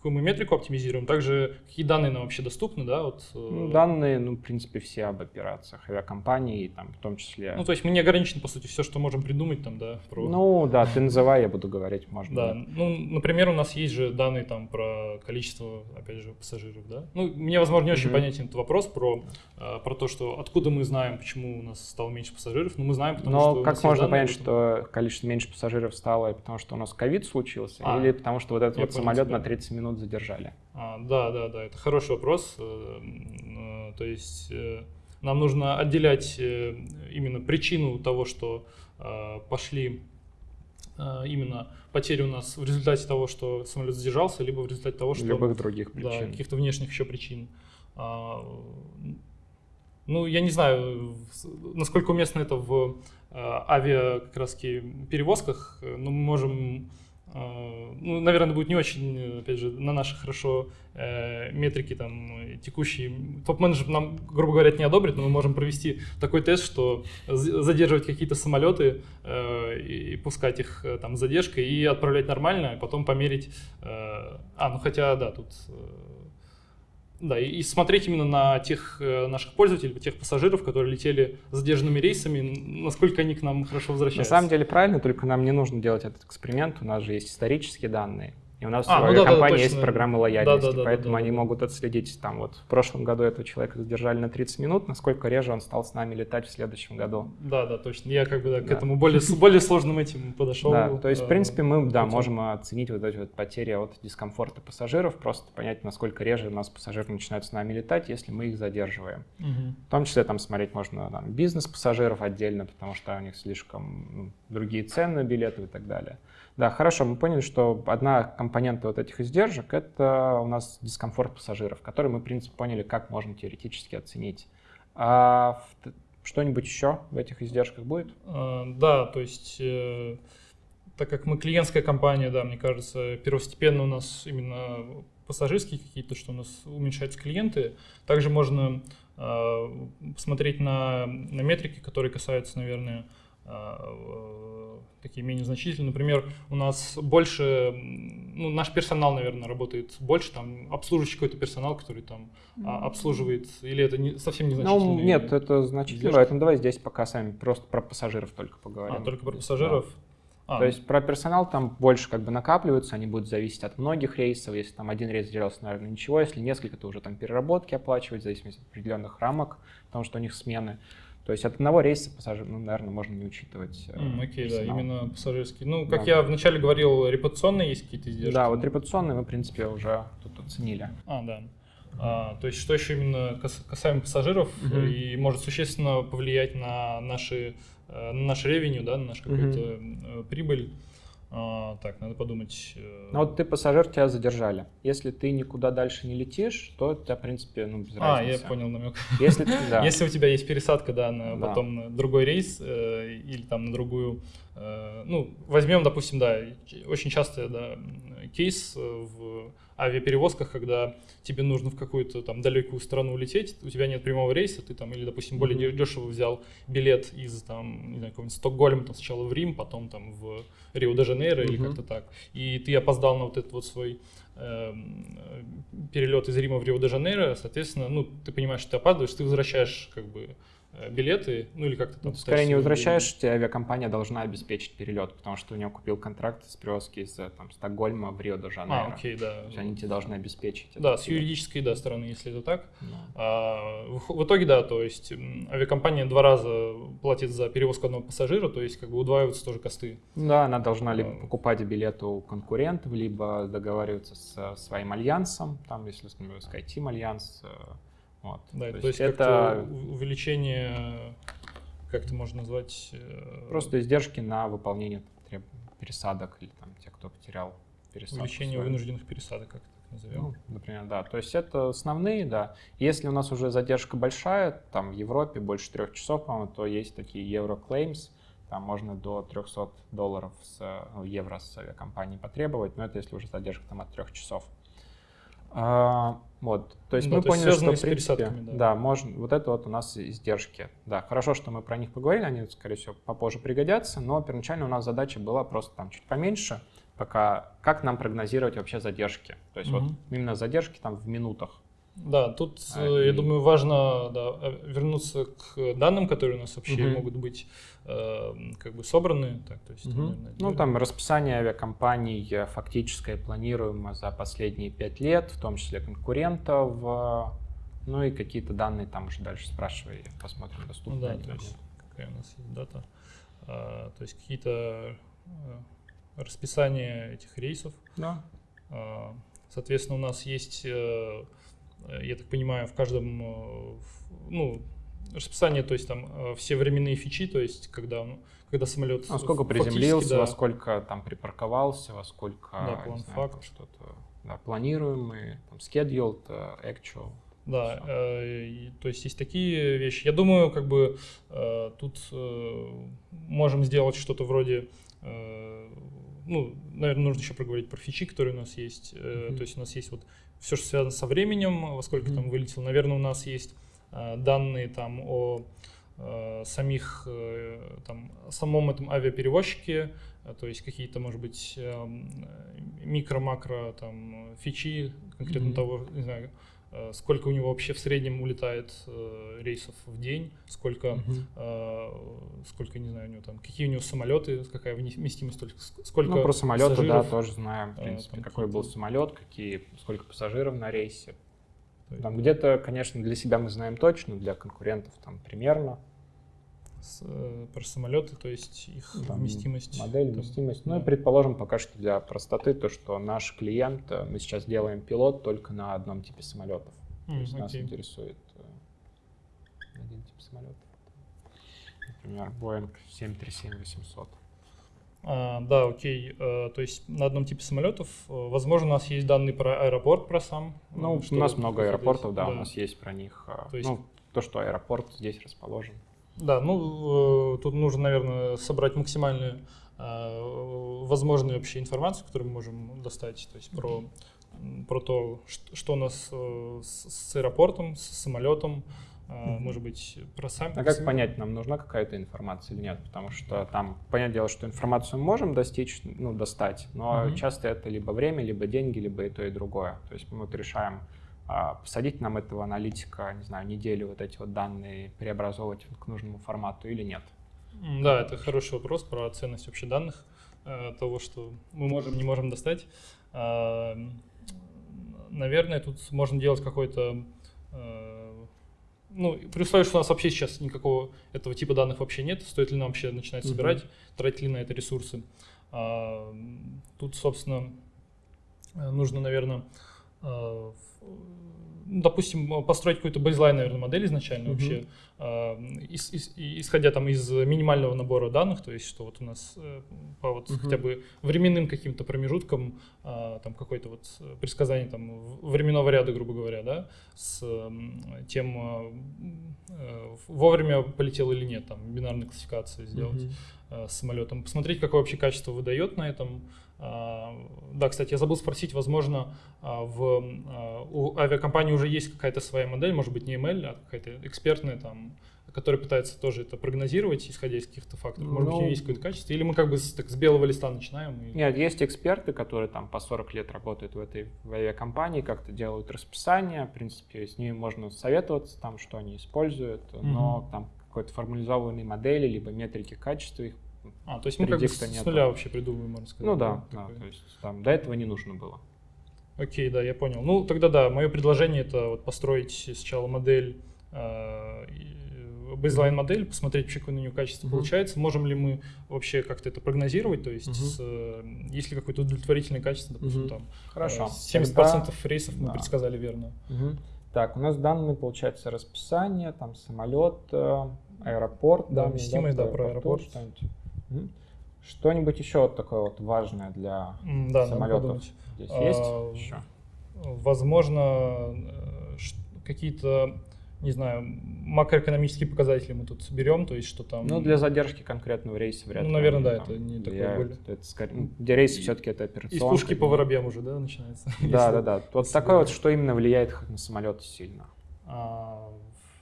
какую мы метрику оптимизируем, также какие данные нам вообще доступны, да, вот. Э... Ну, данные, ну, в принципе, все об операциях авиакомпании, там, в том числе. Ну, то есть мы не ограничены, по сути, все, что можем придумать там, да. Про... Ну, да, ты называй, я буду говорить, можно. Да, ну, например, у нас есть же данные там про количество, опять же, пассажиров, да. Ну, мне, возможно, не очень понятен этот вопрос про, э, про то, что откуда мы знаем, почему у нас стало меньше пассажиров? Ну, мы знаем, потому Но что... как можно понять, что количество меньше пассажиров стало, потому что у нас ковид случился, а, или потому что вот этот вот самолет тебя. на 30 минут задержали? А, да, да, да, это хороший вопрос. Э, э, то есть э, нам нужно отделять именно причину того, что пошли именно потери у нас в результате того, что самолет задержался, либо в результате того, что... Любых других причин. Да, каких-то внешних еще причин. А, ну, я не знаю, насколько уместно это в авиа как раз перевозках, но мы можем ну, наверное, будет не очень, опять же, на наши хорошо э, метрики там текущие. Топ-менеджер нам, грубо говоря, не одобрит, но мы можем провести такой тест, что задерживать какие-то самолеты э, и пускать их э, там задержкой и отправлять нормально, а потом померить. Э, а, ну хотя, да, тут э, да, и, смотреть именно на тех э, наших пользователей, тех пассажиров, которые летели задержанными рейсами, насколько они к нам хорошо возвращаются. На самом деле правильно, только нам не нужно делать этот эксперимент, у нас же есть исторические данные. И у нас а, ну, да, да, есть программа лояльности, да, да, поэтому да, да, они да. могут отследить, там вот в прошлом году этого человека задержали на 30 минут, насколько реже он стал с нами летать в следующем году. Да, да, точно. Я как бы да, да. к этому более, более сложным этим подошел. Да, то есть, в принципе, мы да, можем оценить вот эти вот потери от дискомфорта пассажиров, просто понять, насколько реже у нас пассажиры начинают с нами летать, если мы их задерживаем. Угу. В том числе там смотреть можно там, бизнес-пассажиров отдельно, потому что у них слишком ну, другие цены на билеты и так далее. Да, хорошо, мы поняли, что одна компонента вот этих издержек — это у нас дискомфорт пассажиров, который мы, в принципе, поняли, как можно теоретически оценить. А что-нибудь еще в этих издержках будет? А, да, то есть э, так как мы клиентская компания, да, мне кажется, первостепенно у нас именно пассажирские какие-то, что у нас уменьшаются клиенты. Также можно э, посмотреть на, на метрики, которые касаются, наверное, э, такие менее значительные. Например, у нас больше, ну, наш персонал, наверное, работает больше, там, обслуживающий какой-то персонал, который там а, обслуживает, или это не, совсем незначительно? Ну, нет, это значительно, поэтому давай здесь пока сами просто про пассажиров только поговорим. А, только про пассажиров? Да. А, То есть про персонал там больше как бы накапливаются, они будут зависеть от многих рейсов. Если там один рейс сделался, наверное, ничего. Если несколько, то уже там переработки оплачивать в зависимости от определенных рамок, потому что у них смены. То есть от одного рейса пассажир, ну, наверное, можно не учитывать. Mm, окей, okay, да, именно пассажирский. Ну, как да. я вначале говорил, репутационные есть какие-то издержки? Да, вот репутационные мы, в принципе, уже тут оценили. А, да. А, то есть что еще именно касаемо пассажиров mm-hmm. и может существенно повлиять на наши Э, на наш ревеню, да, на наш какой-то mm-hmm. прибыль. А, так, надо подумать. Э, ну вот ты пассажир, тебя задержали. Если ты никуда дальше не летишь, то это, в принципе, ну, без а, разницы. А, я понял намек. Если, да. Если у тебя есть пересадка, да, на да. потом на другой рейс э, или там на другую, э, ну, возьмем, допустим, да, очень часто, да, кейс в авиаперевозках, когда тебе нужно в какую-то там далекую страну улететь, у тебя нет прямого рейса, ты там или, допустим, более mm-hmm. дешево взял билет из там, не знаю, какого-нибудь Стокгольма, там сначала в Рим, потом там в Рио-де-Жанейро mm-hmm. или как-то так, и ты опоздал на вот этот вот свой э, перелет из Рима в Рио-де-Жанейро, соответственно, ну, ты понимаешь, что ты опаздываешь, ты возвращаешь как бы билеты, ну или как-то там. Скорее не возвращаешь, тебе авиакомпания должна обеспечить перелет, потому что у него купил контракт с перевозки из э, там, Стокгольма в Рио-де-Жанейро. А, окей, да. То есть они тебе должны обеспечить. Да, с юридической да, стороны, если это так. Да. А, в, в итоге, да, то есть авиакомпания два раза платит за перевозку одного пассажира, то есть как бы удваиваются тоже косты. Да, она должна либо а. покупать билеты у конкурентов, либо договариваться с своим альянсом, там, если с SkyTeam альянс, э, вот. Да, то, то есть, есть это увеличение, как это можно назвать? Э, Просто издержки на выполнение пересадок или там те, кто потерял пересадку. Увеличение свою. вынужденных пересадок, как это назовем. Ну, например, да. То есть это основные, да. Если у нас уже задержка большая, там в Европе больше трех часов, по-моему, то есть такие Euroclaims, там можно до 300 долларов с, ну, евро с авиакомпании потребовать, но это если уже задержка там от трех часов. А, вот, то есть ну, мы то поняли, что в принципе, да. да, можно, вот это вот у нас издержки. Да, хорошо, что мы про них поговорили, они, скорее всего, попозже пригодятся, но первоначально у нас задача была просто там чуть поменьше, пока как нам прогнозировать вообще задержки. То есть угу. вот именно задержки там в минутах. Да, тут, а, э, я и... думаю, важно да, э, вернуться к данным, которые у нас вообще угу. могут быть э, как бы собраны. Так, то есть, угу. наверное, ну, там расписание авиакомпаний э, фактическое планируемо за последние пять лет, в том числе конкурентов, ну и какие-то данные там уже дальше спрашивай, посмотрим, доступны ну, да, то есть, какая у нас есть дата. А, то есть какие-то расписания этих рейсов. Да. А, соответственно, у нас есть я так понимаю, в каждом, э, ну, расписание, то есть там э, все временные фичи, то есть когда, когда самолет... А сколько приземлился, да, во сколько там припарковался, во сколько... Да, план факт. Что-то, да, планируемый, там, scheduled, actual. Да, э, то есть есть такие вещи. Я думаю, как бы э, тут э, можем сделать что-то вроде ну, наверное, нужно еще проговорить про фичи, которые у нас есть. Mm-hmm. То есть у нас есть вот все, что связано со временем, во сколько mm-hmm. там вылетел. Наверное, у нас есть э, данные там о э, самих, э, там, самом этом авиаперевозчике, то есть какие-то, может быть, э, микро-макро там фичи конкретно mm-hmm. того, не знаю, Э, сколько у него вообще в среднем улетает э, рейсов в день, сколько, э, сколько, не знаю, у него там, какие у него самолеты, какая вместимость, сколько Ну, про самолеты, да, тоже знаем, в принципе, там, какой был самолет, какие, сколько пассажиров на рейсе. Там где-то, конечно, для себя мы знаем точно, для конкурентов там примерно с, э, про самолеты, то есть их там, вместимость. Модель, там, вместимость. Да. Ну и предположим пока что для простоты то, что наш клиент, э, мы сейчас делаем пилот только на одном типе самолетов. Mm, то есть okay. нас интересует э, один тип самолетов. Например, Boeing 737-800. А, да, окей. А, то есть на одном типе самолетов, возможно, у нас есть данные про аэропорт, про сам. Ну, у нас много аэропортов, да, да, у нас есть про них. То есть... Ну, то, что аэропорт здесь расположен. Да, ну, э, тут нужно, наверное, собрать максимальную э, возможную вообще информацию, которую мы можем достать, то есть про, про то, что, у нас э, с, аэропортом, с самолетом, может быть, про сами. А как понять, нам нужна какая-то информация или нет? Потому что там, понятное дело, что информацию мы можем достичь, ну, достать, но Мгм. часто это либо время, либо деньги, либо и то, и другое. То есть мы вот решаем, посадить нам этого аналитика, не знаю, неделю вот эти вот данные преобразовывать к нужному формату или нет. Да, это хороший вопрос про ценность вообще данных, э, того, что мы можем, не можем достать. А, Наверное, тут можно делать какой-то... э, Ну, при условии, что у нас вообще сейчас никакого этого типа данных вообще нет, стоит ли нам вообще начинать собирать, тратить ли на это ресурсы. А, Тут, собственно, нужно, наверное, допустим, построить какую-то бейзлайн, наверное, модель изначально Мгм. вообще, ис- ис- исходя там из минимального набора данных, то есть что вот у нас э, по вот Мгм. хотя бы временным каким-то промежуткам там какое-то вот э, предсказание там временного ряда, грубо говоря, да, с тем э, вовремя полетел или нет, там бинарной классификации сделать э, с самолетом, посмотреть, какое вообще качество выдает на этом. А, Да, кстати, я забыл спросить, возможно, а, в, а, у авиакомпании уже есть какая-то своя модель, может быть, не ML, а какая-то экспертная, там, которая пытается тоже это прогнозировать, исходя из каких-то факторов. Может быть, Ну, нее есть какое-то качество, или мы как бы с, так, с белого листа начинаем? и- Нет, есть эксперты, которые там по 40 лет работают в этой в авиакомпании, как-то делают расписание, в принципе, с ними можно советоваться, там, что они используют, но Мгм. там какой-то формализованной модели, либо метрики качества их А, то есть мы как бы с, нуля вообще придумываем, можно сказать. Ну да, да, то есть там до этого не нужно было. Окей, да, я понял. Ну, тогда да, мое предложение это вот построить сначала модель, э, и- бейзлайн модель, посмотреть, какое на нее качество Мгм. получается. Можем ли мы вообще как-то это прогнозировать, то есть Мгм. с, э, есть ли какое-то удовлетворительное качество, допустим, Мгм. там Хорошо. э, 70% рейсов мы да. предсказали верно. Мгм. Так, у нас данные, получается, расписание, там самолет, э, аэропорт. Да, вместимость, да, про аэропорт. Что-нибудь. Что-нибудь еще вот такое вот важное для Да, самолетов здесь А, есть еще? Возможно, э, какие-то, не знаю, макроэкономические показатели мы тут берем, то есть что там... Ну, для задержки конкретного рейса вряд Ну, ли. наверное, они да, там это не такое более- Это скорее- ну, где рейсы все-таки это Из операционка. пушки по воробьям уже, да, начинается? Да, да, да. Вот такое вот, что именно влияет на самолеты сильно.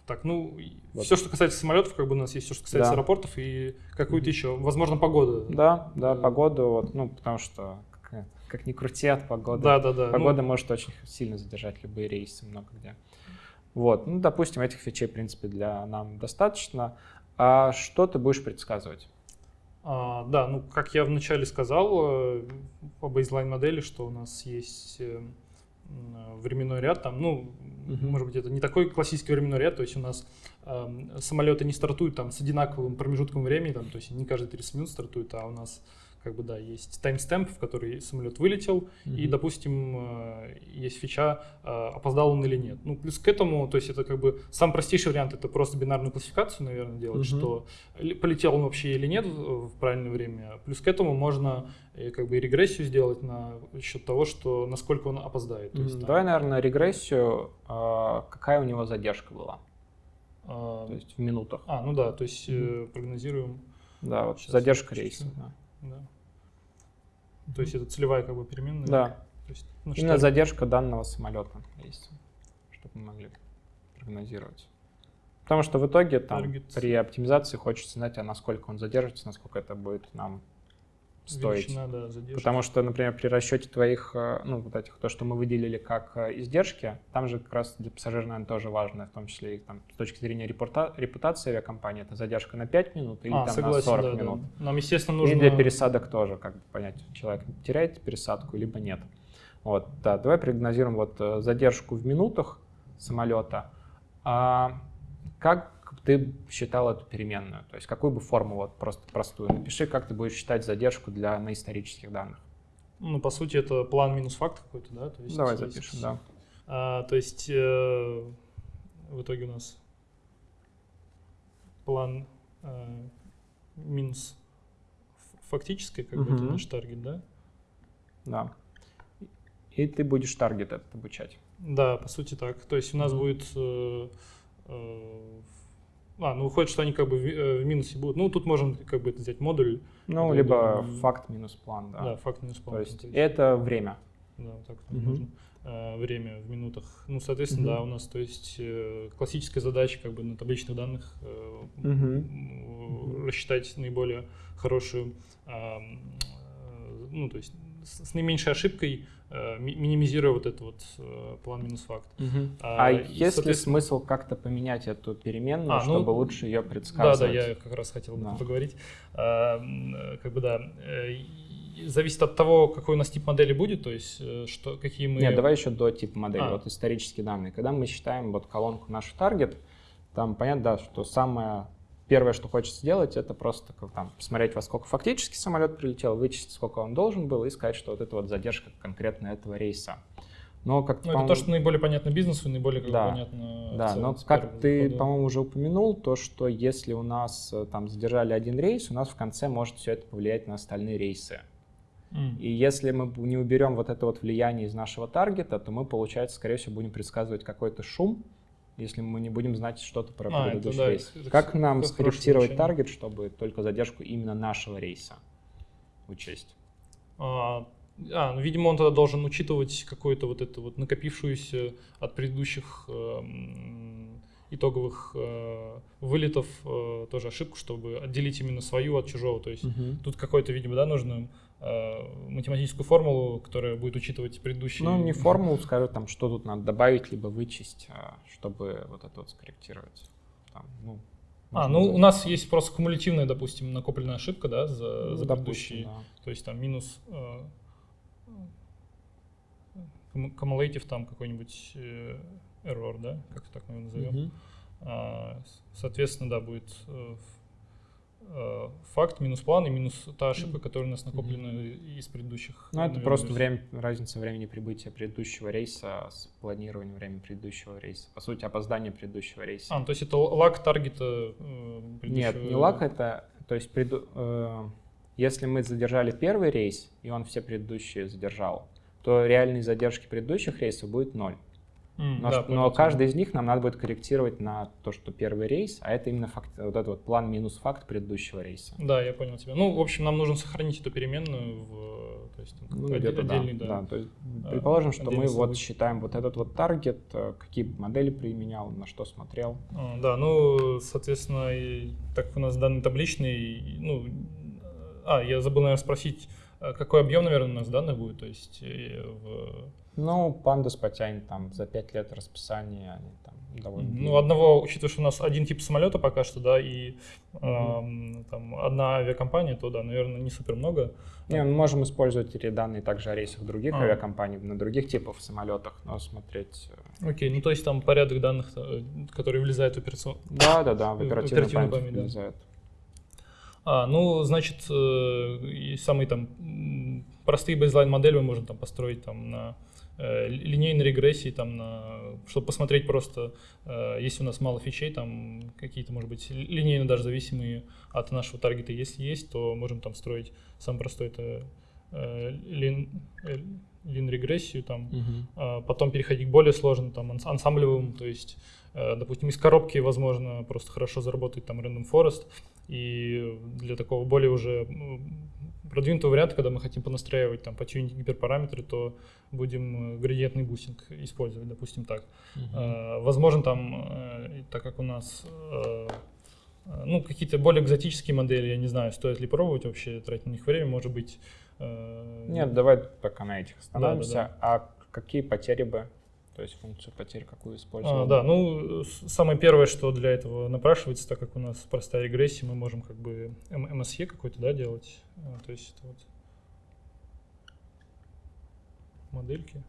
Так, ну, Вот. все, что касается самолетов, как бы у нас есть все, что касается Да. аэропортов и какую-то еще, возможно, погода. Да, да, Да. погоду, вот, ну, потому что как, как ни крути от погоды. да, да. да. Погода Ну, может очень сильно задержать любые рейсы много где. Вот, ну, допустим, этих фичей, в принципе, для нам достаточно. А что ты будешь предсказывать? а, да, ну, как я вначале сказал э, по бейзлайн модели, что у нас есть э, временной ряд, там, ну, Мгм. может быть, это не такой классический временной ряд, то есть у нас эм, самолеты не стартуют там с одинаковым промежутком времени, там, то есть не каждые 30 минут стартуют, а у нас как бы, да, есть таймстемп, в который самолет вылетел, и, Мгм. допустим, э, есть фича, э, опоздал он или нет. Ну, плюс к этому, то есть это как бы сам простейший вариант, это просто бинарную классификацию, наверное, делать, Мгм. что полетел он вообще или нет в в правильное время. Плюс к этому можно э, как бы и регрессию сделать на счет того, что насколько он опоздает. Есть, Мгм. там, Давай, наверное, регрессию. а, Какая у него задержка была? а, То есть в минутах. а, ну да, то есть э, прогнозируем, Да, вот задержка рейса. Да. Да. То есть это целевая как бы переменная. Да. То есть, ну, Именно что- задержка данного самолета есть, чтобы мы могли прогнозировать. Потому что в итоге там при оптимизации хочется знать, а насколько он задержится, насколько это будет нам стоить. величина, да. Потому что, например, при расчете твоих, э, ну, вот этих, то, что мы выделили как э, издержки, там же как раз для пассажира, наверное, тоже важно, в том числе и там, с точки зрения репорта- репутации авиакомпании, это задержка на 5 минут или а, там согласен, на 40 да, да. минут. Нам, естественно, нужно... И для пересадок тоже, как бы понять, человек теряет пересадку, либо нет. Вот, да, давай прогнозируем вот э, задержку в минутах самолета. А как ты считал эту переменную? То есть какую бы форму, вот просто простую, напиши, как ты будешь считать задержку для на исторических данных. Ну, по сути, это план минус факт какой-то, да? То есть Давай есть- запишем, да. А, то есть э, в итоге у нас план э, минус фактической, как бы это наш таргет, да? Да. И ты будешь таргет этот обучать. Да, по сути так. То есть у нас Мгм. будет э, э, А, ну выходит, что они как бы в, э, в минусе будут. Ну, тут можно как бы взять модуль. Ну, либо факт минус план, да. Да, факт минус план. То есть То это время. Да, вот так Мгм. можно. Э, время в минутах. Ну, соответственно, Мгм. да, у нас, то есть, э, классическая задача как бы на табличных данных м, рассчитать наиболее хорошую, ну, то есть, с, наименьшей ошибкой, минимизируя вот этот вот э, план минус факт. А, А, и, есть ли смысл как-то поменять эту переменную, А, ну, чтобы лучше ее Да, предсказывать? да, я как раз хотел об этом Да. поговорить. А, э, как бы да, э, зависит от того, какой у нас тип модели будет, то есть э, что, какие мы... Нет, давай еще до типа модели, А. вот исторические данные. Когда мы считаем вот колонку наш таргет, там понятно, да, что самое первое, что хочется сделать, это просто там, посмотреть, во сколько фактически самолет прилетел, вычесть, сколько он должен был, и сказать, что вот это вот задержка конкретно этого рейса. Но как Ну, это то, что наиболее понятно бизнесу и наиболее как Да. понятно... Да, целом но как ты, по-моему, уже упомянул, то, что если у нас э, там задержали один рейс, у нас в конце может все это повлиять на остальные рейсы. И если мы не уберем вот это вот влияние из нашего таргета, то мы, получается, скорее всего, будем предсказывать какой-то шум, если мы не будем знать что-то про А, это предыдущий да, рейс. это Как нам хорошее скорректировать таргет, чтобы только задержку именно нашего рейса учесть? А, а, ну, видимо, он тогда должен учитывать какую-то вот эту вот накопившуюся от предыдущих эм, итоговых э, вылетов э, тоже ошибку, чтобы отделить именно свою от чужого. То есть тут какой-то, видимо, да, нужно э, математическую формулу, которая будет учитывать предыдущие... Ну, не формулу, скажу, там, что тут надо добавить, либо вычесть, а, чтобы вот это вот скорректировать. Там, ну, А, ну назвать. у нас есть просто кумулятивная, допустим, накопленная ошибка, да, за, Ну, за предыдущие. да. То есть там минус э, cumulative там какой-нибудь э, error, да, как так мы его назовем. Мгм. А, соответственно, да, будет э, э, факт минус план и минус та ошибка, которая у нас накоплена из предыдущих. Ну, это наверное, просто время, разница времени прибытия предыдущего рейса с планированием времени предыдущего рейса. По сути, опоздание предыдущего рейса. А, ну, то есть это лаг таргета э, Нет, предыдущего- не лак это, то есть преду- э, если мы задержали первый рейс, и он все предыдущие задержал, то реальные задержки предыдущих рейсов будет ноль. М, Но, да, но каждый из них нам надо будет корректировать на то, что первый рейс, а это именно факт, вот этот вот план минус факт предыдущего рейса. Да, я понял тебя. Ну, в общем, нам нужно сохранить эту переменную в, то есть, Ну, отде- где-то да, отдельный, да. да. То есть, А, предположим, что мы отдельный вот считаем вот этот вот таргет, э, какие модели применял, на что смотрел. А, Да, ну, соответственно, и так у нас данные табличные, ну, а, я забыл, наверное, спросить, а какой объем, наверное, у нас данных будет, то есть э, в, Ну, Pandas потянет там за 5 лет расписания, они там довольно... ну, одного, учитывая, что у нас один тип самолета пока что, да, и ам, там одна авиакомпания, то, да, наверное, не супер много. Не, мы можем использовать эти данные также о рейсах других А. авиакомпаний, на других типов самолетах, но смотреть... э, Окей, ну, то есть там порядок данных, э, которые влезают в операцион... Да-да-да, в В оперативную оперативную память память, да. влезают. А, ну, значит, э, самые там простые бейзлайн модели мы можем там построить там на э, линейной регрессии, там на, чтобы посмотреть просто, э, если у нас мало фичей, там какие-то, может быть, ли- линейно даже зависимые от нашего таргета, если есть, то можем там строить самый простой это э, лин, э, лин-регрессию там, а потом переходить к более сложным, там, анс- ансамблевым, то есть, э, допустим, из коробки, возможно, просто хорошо заработать там Random Forest, и для такого более уже продвинутого варианта, когда мы хотим понастраивать там, потюнить гиперпараметры, то будем э, градиентный бустинг использовать, допустим, так. Э, Возможно, там, э, так как у нас ну, какие-то более экзотические модели, я не знаю, стоит ли пробовать вообще, тратить на них время, может быть. Нет, давай пока на этих остановимся. да. А какие потери бы, то есть функцию потерь какую использовал? А, да, ну, самое первое, что для этого напрашивается, так как у нас простая регрессия, мы можем как бы MSE какой-то, да, делать. А, То есть это вот модельки.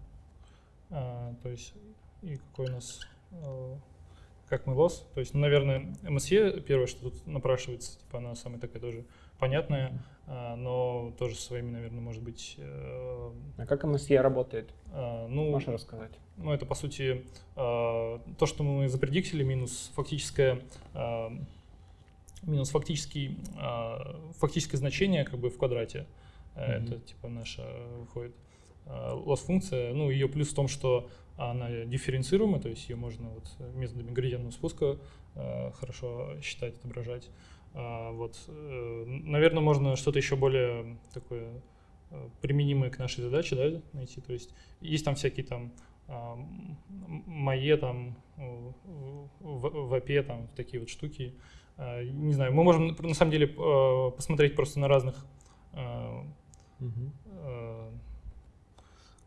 А, То есть и какой у нас, э, как мы лос. То есть, ну, наверное, MSE первое, что тут напрашивается, типа она самая такая тоже понятная, а, но тоже своими, наверное, может быть, э, А как MSE работает? а, ну, Можешь рассказать? ну, это, по сути, э, то, что мы запредиктили, минус фактическое, э, минус фактический, э, фактическое значение как бы в квадрате. Э, Мгм. Это, типа, наше выходит. loss-функция. Ну, ее плюс в том, что она дифференцируемая, то есть ее можно вот методами градиентного спуска хорошо считать, отображать. Вот, наверное, можно что-то еще более такое применимое к нашей задаче да, найти. То есть есть там всякие там мое там в АПе там такие вот штуки. Не знаю, мы можем на самом деле посмотреть просто на разных угу.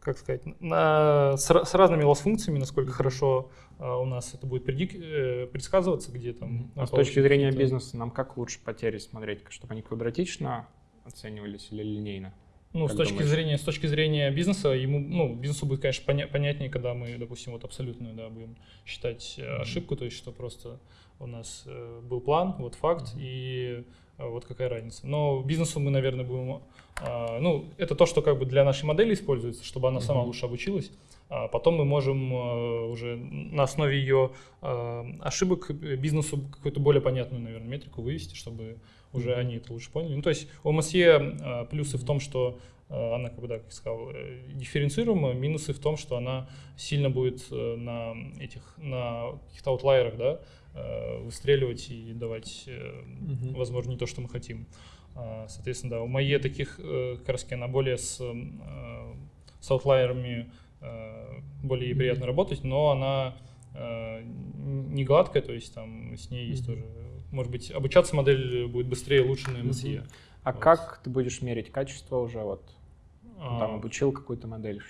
Как сказать, на, с, с разными лос-функциями, насколько хорошо а, у нас это будет предик, э, предсказываться, где там. А с точки зрения бизнеса, нам как лучше потери смотреть, чтобы они квадратично оценивались или линейно? Ну, с точки зрения, с точки зрения бизнеса, ему, ну, бизнесу будет, конечно, поня- понятнее, когда мы, допустим, вот абсолютную, да, будем считать mm-hmm. ошибку, то есть, что просто у нас э, был план, вот факт, mm-hmm. и э, вот какая разница. Но бизнесу мы, наверное, будем, э, ну, это то, что как бы для нашей модели используется, чтобы она сама лучше обучилась. А потом мы можем э, уже на основе ее э, ошибок бизнесу какую-то более понятную, наверное, метрику вывести, чтобы уже mm-hmm. они это лучше поняли. Ну, то есть у МСЕ а, плюсы в том, что а, она, как бы, да, как сказал, э, дифференцируема, минусы в том, что она сильно будет э, на этих, на каких-то аутлайерах, да, э, выстреливать и давать, mm-hmm. возможно, не то, что мы хотим. А, соответственно, да, у моей таких, как раз она более с, с аутлайерами более приятно работать, но она не гладкая, то есть там с ней есть mm-hmm. тоже может быть, обучаться модель будет быстрее, лучше на MSE. Угу. А вот. как ты будешь мерить качество уже вот? А... Там обучил какую-то модель?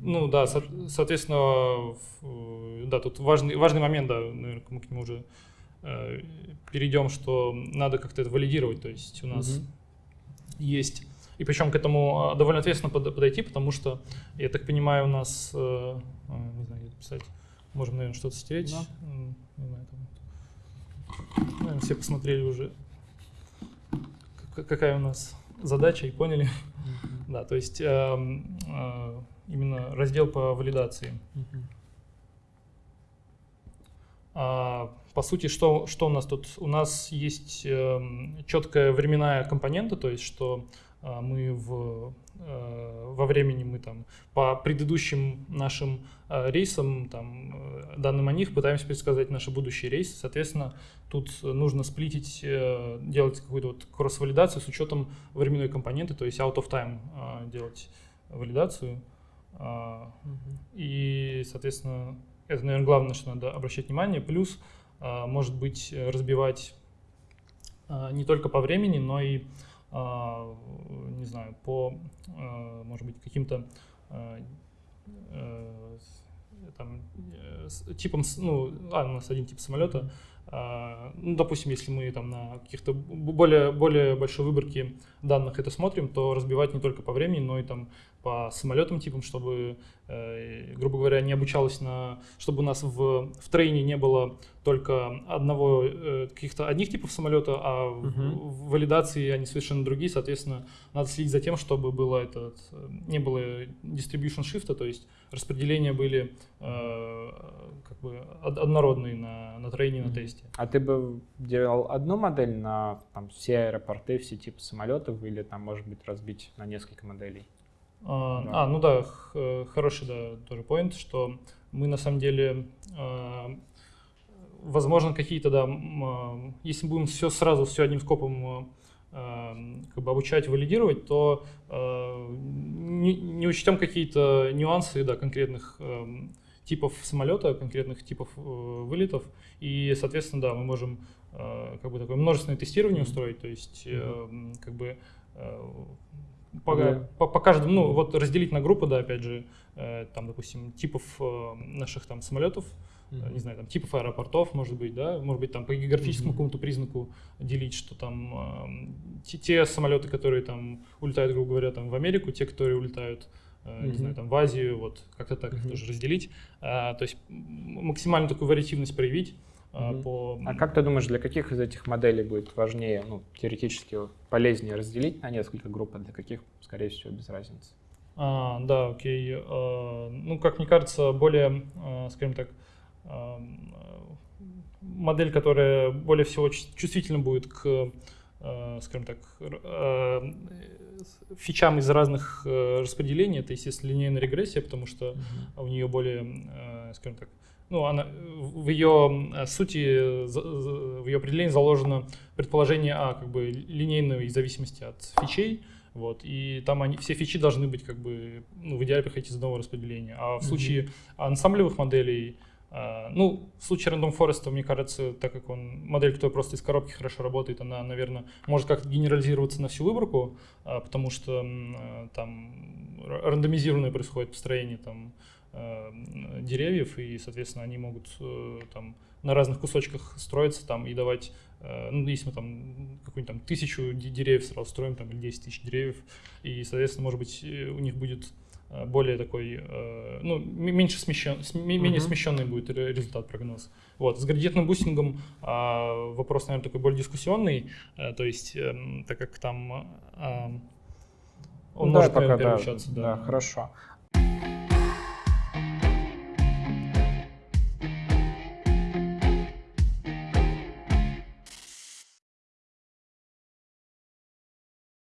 Ну да, со- соответственно, да, тут важный, важный момент, да, наверное, мы к нему уже э, перейдем, что надо как-то это валидировать, то есть у нас угу. есть, и причем к этому а, довольно ответственно под, подойти, потому что, я так понимаю, у нас, э, не знаю, где писать, можем, наверное, что-то стереть, да. не знаю, там, Наверное, все посмотрели уже, какая у нас задача и поняли. Mm-hmm. Да, то есть э, э, именно раздел по валидации. Mm-hmm. А, по сути, что, что у нас тут? У нас есть э, четкая временная компонента, то есть что мы в Э, во времени мы там по предыдущим нашим э, рейсам, там, э, данным о них, пытаемся предсказать наши будущие рейсы. Соответственно, тут нужно сплитить, делать какую-то вот кросс-валидацию с учетом временной компоненты, то есть out of time делать валидацию. И, соответственно, это, наверное, главное, что надо обращать внимание. Плюс, может быть, разбивать не только по времени, но и а, не знаю, по, а, может быть, каким-то а, э, там, э, типом, ну, а, у нас один тип самолета, ну, допустим, если мы там на каких-то более, более большой выборке данных это смотрим, то разбивать не только по времени, но и там по самолетам типам, чтобы, э, грубо говоря, не обучалось на... Чтобы у нас в, в трейне не было только одного, э, каких-то одних типов самолета, а uh-huh. в, в валидации они совершенно другие. Соответственно, надо следить за тем, чтобы было этот, не было distribution shift, то есть распределения были э, как бы однородные на, на трейне, uh-huh. на тесте. А ты бы делал одну модель на там, все аэропорты, все типы самолетов, или там, может быть, разбить на несколько моделей? А, да. а, ну да, х- хороший да, тоже point, что мы на самом деле, э, возможно, какие-то, да, э, если будем все сразу, все одним скопом э, как бы обучать, валидировать, то э, не, не учтем какие-то нюансы, да, конкретных э, типов самолета, конкретных типов э, вылетов, и, соответственно, да, мы можем э, как бы такое множественное тестирование устроить, то есть э, как бы э, по, да. по, по каждому, ну вот разделить на группы, да, опять же, э, там, допустим, типов э, наших там самолетов, mm-hmm. не знаю, там типов аэропортов, может быть, да, может быть, там по географическому mm-hmm. какому-то признаку делить, что там э, те, те самолеты, которые там улетают, грубо говоря, там в Америку, те, которые улетают mm-hmm. не знаю, там в Азию, вот как-то так mm-hmm. тоже разделить, а, то есть максимально такую вариативность проявить. Угу. По... А как ты думаешь, для каких из этих моделей будет важнее, ну, теоретически полезнее разделить на несколько групп, а для каких, скорее всего, без разницы? А, да, окей. А, ну, как мне кажется, более, а, скажем так, модель, которая более всего чувствительна будет к скажем так, фичам из разных э, распределений. Это, естественно, линейная регрессия, потому что mm-hmm. у нее более, э, скажем так, ну, она, в ее сути, в ее определении заложено предположение а, как бы линейной зависимости от фичей, вот, и там они, все фичи должны быть как бы, ну, в идеале приходить из одного распределения. А в случае ансамблевых моделей, э, ну, в случае Random Forest, мне кажется, так как он модель, которая просто из коробки хорошо работает, она, наверное, может как-то генерализироваться на всю выборку, э, потому что э, там рандомизированное происходит построение там деревьев, и, соответственно, они могут э, там на разных кусочках строиться там и давать, э, ну, если мы там какую-нибудь там тысячу деревьев сразу строим, там, или 10 тысяч деревьев, и, соответственно, может быть, у них будет более такой, ну, меньше смещен, менее uh-huh. смещенный будет результат прогноз. Вот. С градиентным бустингом а, вопрос, наверное, такой более дискуссионный, то есть, эм, так как там он ну, может, пока, да, да. Да, хорошо.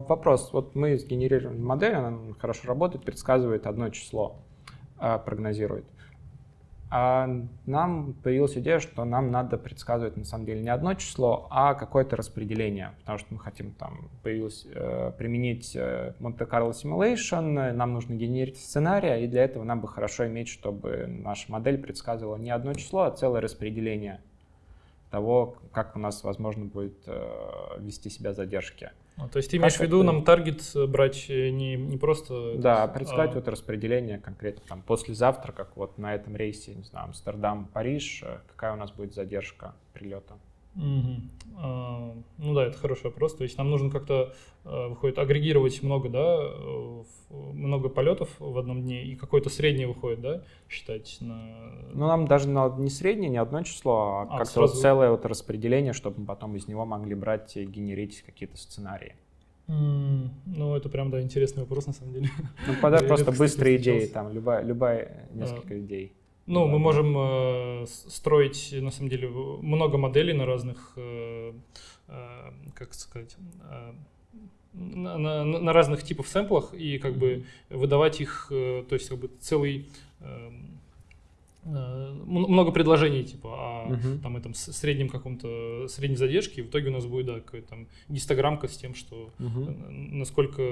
Вопрос. Вот мы сгенерировали модель, она хорошо работает, предсказывает одно число, а, прогнозирует. А нам появилась идея, что нам надо предсказывать на самом деле не одно число, а какое-то распределение, потому что мы хотим там появилось, э, применить э, Monte-Carlo Simulation, нам нужно генерить сценарий, и для этого нам бы хорошо иметь, чтобы наша модель предсказывала не одно число, а целое распределение того, как у нас возможно будет э, вести себя задержки. А, то есть ты имеешь в виду нам таргет э, брать э, не, не просто... Да, представить а... вот распределение конкретно там послезавтра, как вот на этом рейсе, не знаю, Амстердам, Париж, э, какая у нас будет задержка прилета. Угу. А, ну да, это хороший вопрос. То есть нам нужно как-то, выходит, агрегировать много, да, много полетов в одном дне, и какое-то среднее выходит, да, считать на... Ну, нам даже на, не среднее, не одно число, а, а как-то сразу... вот целое вот распределение, чтобы мы потом из него могли брать и генерить какие-то сценарии. Mm, ну, это прям, да, интересный вопрос, на самом деле. Ну, подай просто быстрые идеи, там, любая, любая несколько а, идей. Ну, мы можем э, строить, на самом деле, много моделей на разных, э, э, как сказать, э, на, на, на разных типов сэмплах и как бы выдавать их, э, то есть как бы целый эм, э, много предложений типа о uh-huh. там этом среднем каком-то средней задержке в итоге у нас будет да какая-то там гистограммка с тем что uh-huh. насколько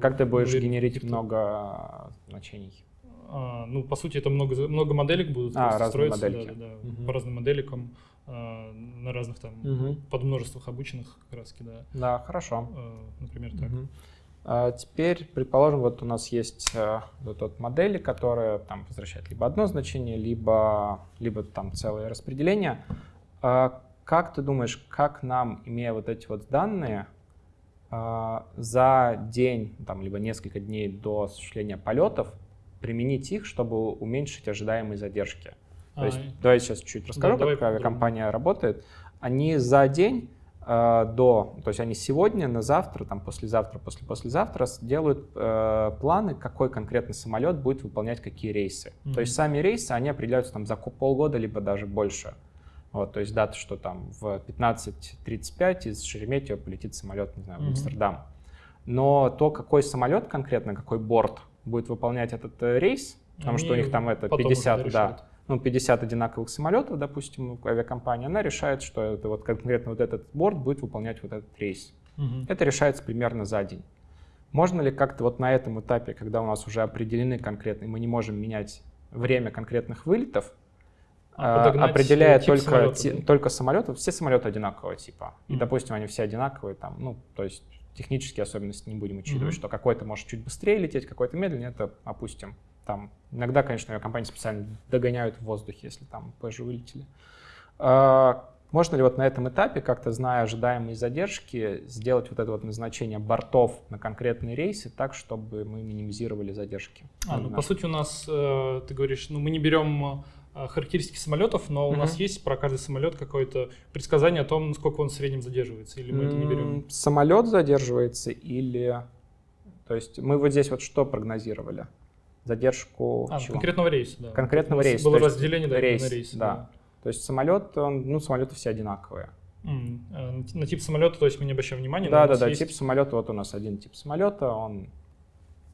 как ты будешь генерить много значений а, ну по сути это много много моделек будут а, строиться модельки. да, да, да, uh-huh. по разным моделикам а, на разных там угу. подмножествах обычных краски, да. Да, хорошо. А, например, так. Угу. А теперь, предположим, вот у нас есть вот вот модели, которая там возвращает либо одно значение, либо, либо там целое распределение. А как ты думаешь, как нам, имея вот эти вот данные, за день, там, либо несколько дней до осуществления полетов, применить их, чтобы уменьшить ожидаемые задержки? То есть, давай сейчас чуть расскажу, да, как авиакомпания работает. Они за день э, до, то есть они сегодня, на завтра, там послезавтра, после послезавтра делают э, планы, какой конкретно самолет будет выполнять какие рейсы. Mm-hmm. То есть сами рейсы, они определяются там за полгода, либо даже больше. Вот, то есть дата, что там в 15.35 из Шереметьево полетит самолет, не знаю, в mm-hmm. Амстердам. Но то, какой самолет конкретно, какой борт будет выполнять этот э, рейс, потому они что у них там это 50, да, ну, 50 одинаковых самолетов, допустим, авиакомпания, она решает, что это вот конкретно вот этот борт будет выполнять вот этот рейс. Угу. Это решается примерно за день. Можно ли как-то вот на этом этапе, когда у нас уже определены конкретные, мы не можем менять время конкретных вылетов, а, а определяя тип только, да? только самолеты, все самолеты одинакового типа. И, mm допустим, они все одинаковые, там, ну, то есть технические особенности не будем учитывать, mm что какой-то может чуть быстрее лететь, какой-то медленнее, это опустим. Там иногда, конечно, компании специально догоняют в воздухе, если там позже вылетели. А, можно ли вот на этом этапе, как-то зная ожидаемые задержки, сделать вот это вот назначение бортов на конкретные рейсы так, чтобы мы минимизировали задержки? А, ну, по сути, у нас, э, ты говоришь, ну, мы не берем характеристики самолетов, но у uh-huh. нас есть про каждый самолет какое-то предсказание о том, насколько он в среднем задерживается, или мы mm-hmm. это не берем? Самолет задерживается или... То есть мы вот здесь вот что прогнозировали? задержку а, конкретного рейса, да. Конкретного рейса. Было разделение да, рейс, на рейсы. Да. да. То есть самолет, он, ну, самолеты все одинаковые. Mm. На тип самолета, то есть мы не обращаем внимания? Да, да, да, есть... тип самолета, вот у нас один тип самолета, он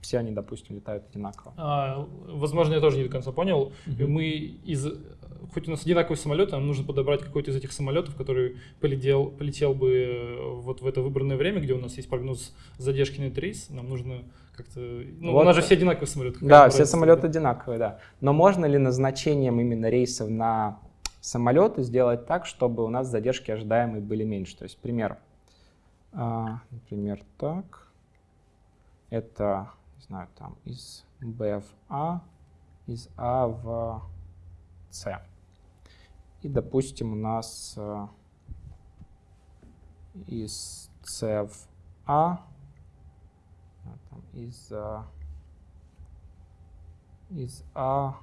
все они, допустим, летают одинаково. А, возможно, я тоже не до конца понял. Mm-hmm. Мы из хоть у нас одинаковый самолет, нам нужно подобрать какой-то из этих самолетов, который полетел, полетел бы э, вот в это выбранное время, где у нас есть прогноз задержки на рейс. Нам нужно как-то... Ну, вот. у нас же все одинаковые самолеты. Да, все самолеты да? одинаковые, да. Но можно ли назначением именно рейсов на самолеты сделать так, чтобы у нас задержки ожидаемые были меньше? То есть, пример. А, например, так. Это, знаю, там из Б в А, из А в С. И, допустим, у нас э, из C в А, там, из, э, из А,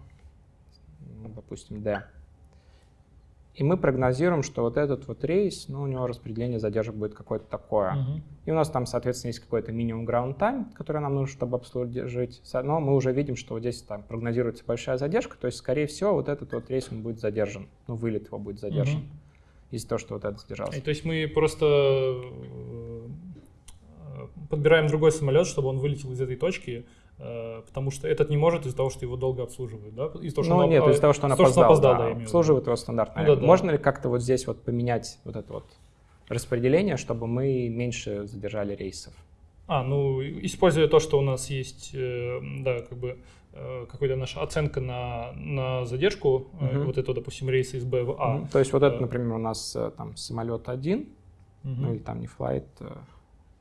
допустим, D. И мы прогнозируем, что вот этот вот рейс, ну, у него распределение задержек будет какое-то такое. Uh -huh. И у нас там, соответственно, есть какой-то минимум ground time, который нам нужно, чтобы обслужить. Но мы уже видим, что вот здесь там прогнозируется большая задержка, то есть, скорее всего, вот этот вот рейс он будет задержан. Ну, вылет его будет задержан. Uh -huh. Из-за того, что вот этот задержался. И, то есть мы просто э, подбираем другой самолет, чтобы он вылетел из этой точки, потому что этот не может из-за того, что его долго обслуживают, да? Из-за того, что ну он, нет, из-за того, что он опоздал, что опоздал да, да, обслуживают его стандартно. Ну, да, Можно да. ли как-то вот здесь вот поменять вот это вот распределение, чтобы мы меньше задержали рейсов? А, ну, используя то, что у нас есть, э, да, как бы э, какая-то наша оценка на, на задержку, угу. вот этого, допустим, рейса из Б в А. Угу. То есть вот это, например, у нас там самолет один, угу. ну или там не флайт,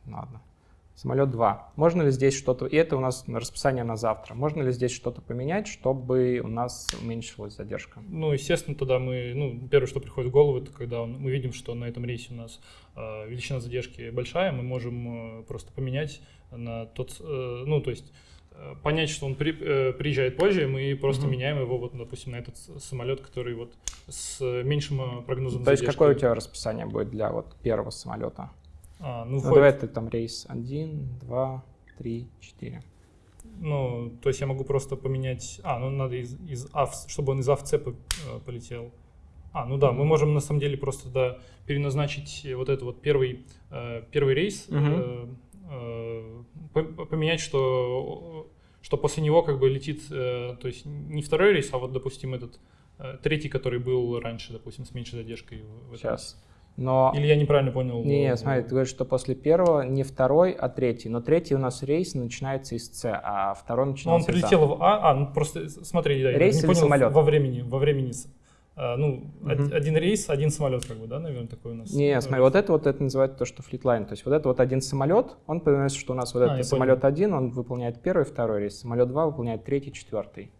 ладно, самолет 2. Можно ли здесь что-то, и это у нас на расписание на завтра, можно ли здесь что-то поменять, чтобы у нас уменьшилась задержка? Ну, естественно, тогда мы, ну, первое, что приходит в голову, это когда мы видим, что на этом рейсе у нас э, величина задержки большая, мы можем э, просто поменять на тот, э, ну, то есть э, понять, что он при, э, приезжает позже, мы просто mm-hmm. меняем его, вот, допустим, на этот самолет, который вот с меньшим э, прогнозом То задержки. есть какое у тебя расписание будет для вот первого самолета? А, ну, ну давай ты там рейс 1, 2, 3, 4. Ну, то есть я могу просто поменять... А, ну надо из, из А, чтобы он из в С э, полетел. А, ну да, мы можем на самом деле просто да, переназначить вот этот вот первый, э, первый рейс, uh -huh. поменять, что, что после него как бы летит, то есть не второй рейс, а вот, допустим, этот третий, который был раньше, допустим, с меньшей задержкой. Сейчас. Но... Или я неправильно понял? Не, не, смотри, ты говоришь, что после первого не второй, а третий. Но третий у нас рейс начинается из С, а второй начинается из А. он прилетел в А, а, ну просто смотри, да, рейс я не понял, самолет? во времени, во времени а, ну, угу. один рейс, один самолет, как бы, да, наверное, такой у нас. Не, смотри, вот это вот это называется то, что fleet line. То есть вот это вот один самолет, он понимает, что у нас вот а, этот самолет понял. один, он выполняет первый, второй рейс, самолет два выполняет третий, четвертый.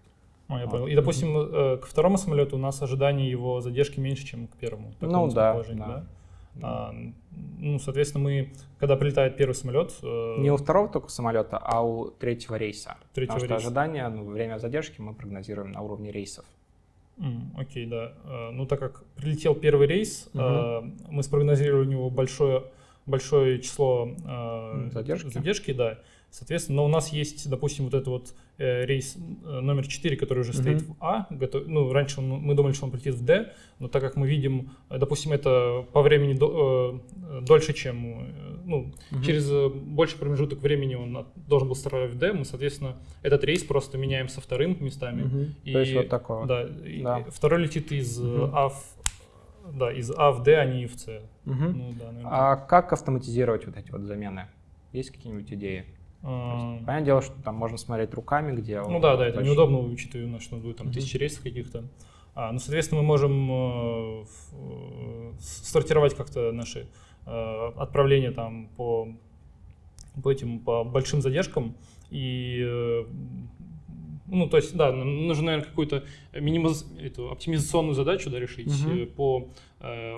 А, я понял. И, допустим, э, к второму самолету у нас ожидание его задержки меньше, чем к первому. Ну да, да. да? А, ну, соответственно, мы, когда прилетает первый самолет... Э... Не у второго только самолета, а у третьего рейса. Третьего Потому рейса. что ожидание, ну, время задержки мы прогнозируем на уровне рейсов. Mm, окей, да. Uh, ну, так как прилетел первый рейс, угу. uh, мы спрогнозировали у него большое, большое число uh, задержки. задержки, да. Соответственно, но у нас есть, допустим, вот этот вот э, рейс э, номер 4, который уже стоит mm-hmm. в А. Готов, ну, раньше он, мы думали, что он полетит в Д, но так как мы видим, э, допустим, это по времени до, э, дольше, чем, э, ну, mm-hmm. через э, больший промежуток времени он должен был стартовать в Д, мы, соответственно, этот рейс просто меняем со вторым местами. Mm-hmm. И, То есть вот такое. Да, да. И второй летит из mm-hmm. А в да, из А в Д, а не в С. Угу. Ну, да, а как автоматизировать вот эти вот замены? Есть какие-нибудь идеи? Есть, понятное дело, что там можно смотреть руками, где... Ну да, да, это большие... неудобно, учитывая, что будет там тысячи рейсов каких-то. А, ну, соответственно, мы можем э, э, сортировать как-то наши э, отправления там по, по этим, по большим задержкам. И, э, ну, то есть, да, нужно, наверное, какую-то минимиз... эту, оптимизационную задачу да, решить угу. по э,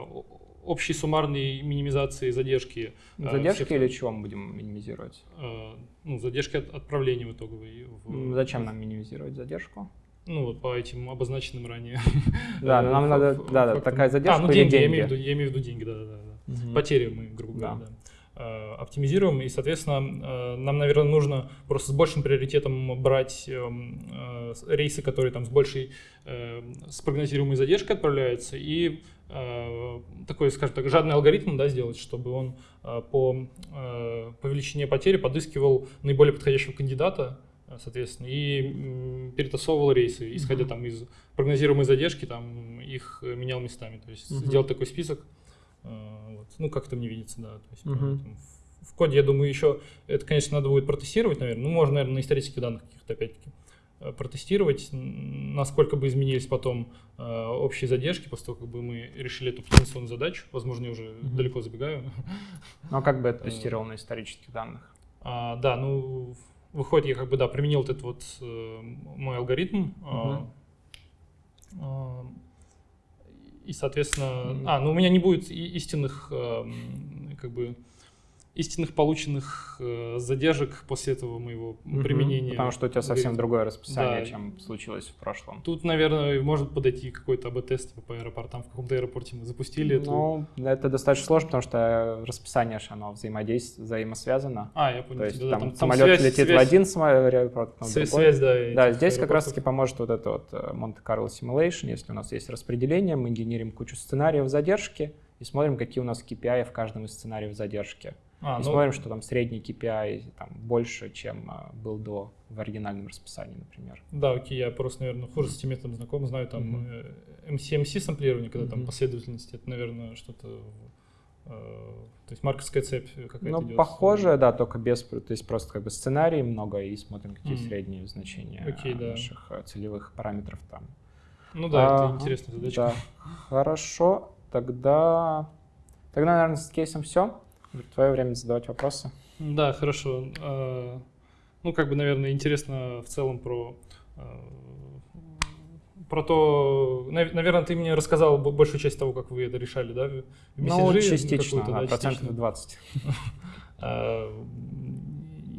общей суммарной минимизации задержки. Э, задержки всех... или чего мы будем минимизировать? Э, ну, задержки от отправления в итоговой. В... Зачем нам минимизировать задержку? Ну, вот по этим обозначенным ранее. Да, нам надо, да, такая задержка А, ну деньги, я имею в виду, я имею в виду деньги, да, да, да. Потери мы, грубо говоря, да оптимизируем, и, соответственно, нам, наверное, нужно просто с большим приоритетом брать рейсы, которые там с большей с прогнозируемой задержкой отправляются, и э, такой, скажем так, жадный алгоритм да, сделать, чтобы он э, по, э, по величине потери подыскивал наиболее подходящего кандидата, э, соответственно, и перетасовывал рейсы, исходя mm-hmm. там из прогнозируемой задержки, там их менял местами. То есть mm-hmm. сделать такой список, вот. ну, как это мне видится, да. То есть, mm-hmm. там, в коде, я думаю, еще, это, конечно, надо будет протестировать, наверное, ну, можно, наверное, на исторических данных каких-то, опять-таки. Э, протестировать, насколько бы изменились потом э, общие задержки после того, как бы мы решили эту потенциальную задачу. Возможно, я уже mm-hmm. далеко забегаю. Ну, а как бы это тестировал на исторических данных? А, да, ну, выходит, я как бы, да, применил этот вот э, мой алгоритм. Mm-hmm. Э, и, соответственно, mm-hmm. а, ну, у меня не будет истинных, э, как бы, истинных полученных э, задержек после этого моего угу, применения. Потому что у тебя совсем другое расписание, да. чем случилось в прошлом. Тут, наверное, может подойти какой-то АБ-тест по аэропортам. В каком-то аэропорте мы запустили Ну, эту... это достаточно сложно, потому что расписание же оно взаимодействует, взаимосвязано. А, я понял. То есть да, там, там самолет связь, летит связь, в один аэропорт, потом связь, связь, да. Да, здесь как раз-таки поможет вот это вот э, Monte-Carlo Simulation. Если у нас есть распределение, мы генерим кучу сценариев задержки и смотрим, какие у нас KPI в каждом из сценариев задержки. А, и ну... смотрим, что там средний KPI там, больше, чем а, был до в оригинальном расписании, например. Да, окей, я просто, наверное, хуже с этим методом знаком, знаю там mm-hmm. MCMC самплирование, когда mm-hmm. там последовательность, это, наверное, что-то э, то есть марковская цепь какая-то Ну, идет. похоже, да, только без, то есть просто как бы сценарий много и смотрим, какие mm. средние значения okay, да. наших э, целевых параметров там. Ну да, а, это интересная задача. Да. Хорошо, тогда, тогда, наверное, с кейсом все. Твое время задавать вопросы. Да, хорошо. А, ну, как бы, наверное, интересно в целом про а, про то, наверное, ты мне рассказал большую часть того, как вы это решали, да? В ну, частично, да, да, процентов 20. А,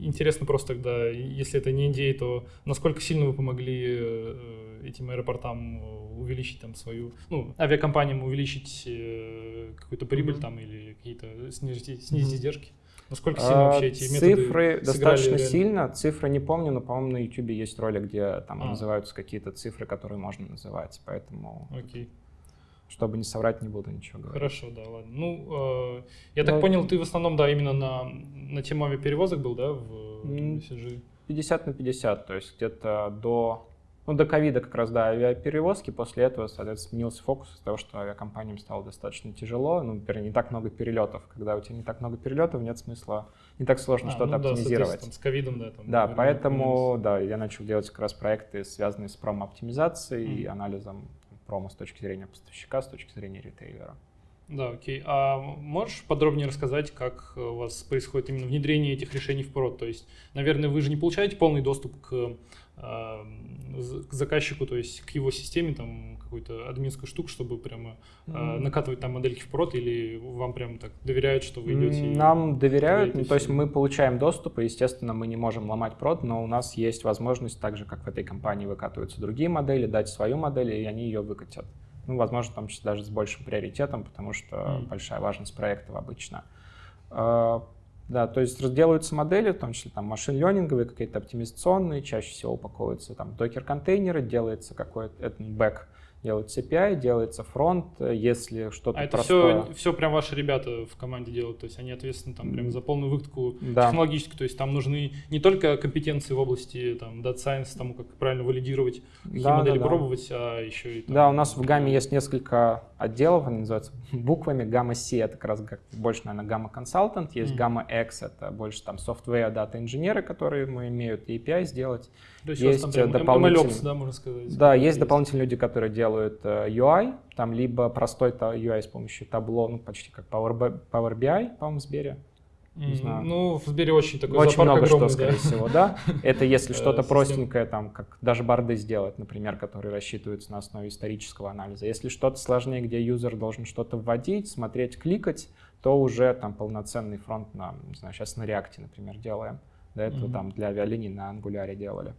интересно просто тогда, если это не идея, то насколько сильно вы помогли э, этим аэропортам увеличить там свою, ну, авиакомпаниям увеличить э, какую-то прибыль mm-hmm. там или какие-то снизить, снизить mm-hmm. издержки? Насколько сильно а, вообще эти методы Цифры достаточно реально? сильно. Цифры не помню, но, по-моему, на YouTube есть ролик, где там а. называются какие-то цифры, которые можно называть. Поэтому, Окей. чтобы не соврать, не буду ничего говорить. Хорошо, да, ладно. Ну, э, я но... так понял, ты в основном, да, именно на, на тему авиаперевозок был, да, в CG? 50 на 50, то есть где-то до ну, до ковида как раз, да, авиаперевозки. После этого, соответственно, сменился фокус из-за того, что авиакомпаниям стало достаточно тяжело. Ну, например, не так много перелетов. Когда у тебя не так много перелетов, нет смысла, не так сложно а, что-то ну, оптимизировать. Да, с ковидом, да. Там, да, поэтому, минус. да, я начал делать как раз проекты, связанные с промо-оптимизацией mm. и анализом промо с точки зрения поставщика, с точки зрения ритейлера. Да, окей. А можешь подробнее рассказать, как у вас происходит именно внедрение этих решений в прод? То есть, наверное, вы же не получаете полный доступ к к заказчику, то есть к его системе, там какую-то админскую штуку, чтобы прямо mm-hmm. накатывать там модельки в прод, или вам прям так доверяют, что вы идете? Нам доверяют, ну, то есть мы получаем доступ, и, естественно, мы не можем ломать прод, но у нас есть возможность, так же, как в этой компании выкатываются другие модели, дать свою модель, и они ее выкатят. Ну, возможно, в том числе даже с большим приоритетом, потому что mm-hmm. большая важность проектов обычно. Да, то есть разделываются модели, в том числе там машин-ленинговые, какие-то оптимизационные, чаще всего упаковываются там докер-контейнеры, делается какой-то бэк делается API, делается фронт, если что-то А это простое... все, все прям ваши ребята в команде делают, то есть они ответственны там прям за полную выкатку да. технологическую, то есть там нужны не только компетенции в области там Data Science, тому, как правильно валидировать, какие да, модели да, да. пробовать, а еще и там, Да, у нас в гамме есть несколько отделов, они называются буквами, гамма C это как раз больше, наверное, гамма консультант, есть mm. гамма X, это больше там software дата инженеры, которые мы имеют API сделать, то есть, есть там дополнительные, MLOps, да, можно сказать. Да, есть, есть дополнительные люди, которые делают uh, UI, там либо простой UI с помощью табло, ну почти как Power, Power BI, по-моему, в Сбере. Не знаю. Ну, в Сбере очень такой Очень много огромный, что, скорее да. всего, да. Это если что-то простенькое, там, как даже барды сделать, например, которые рассчитываются на основе исторического анализа. Если что-то сложнее, где юзер должен что-то вводить, смотреть, кликать, то уже там полноценный фронт на, не знаю, сейчас на React, например, делаем. До этого mm-hmm. там для авиалиний на Angular делали.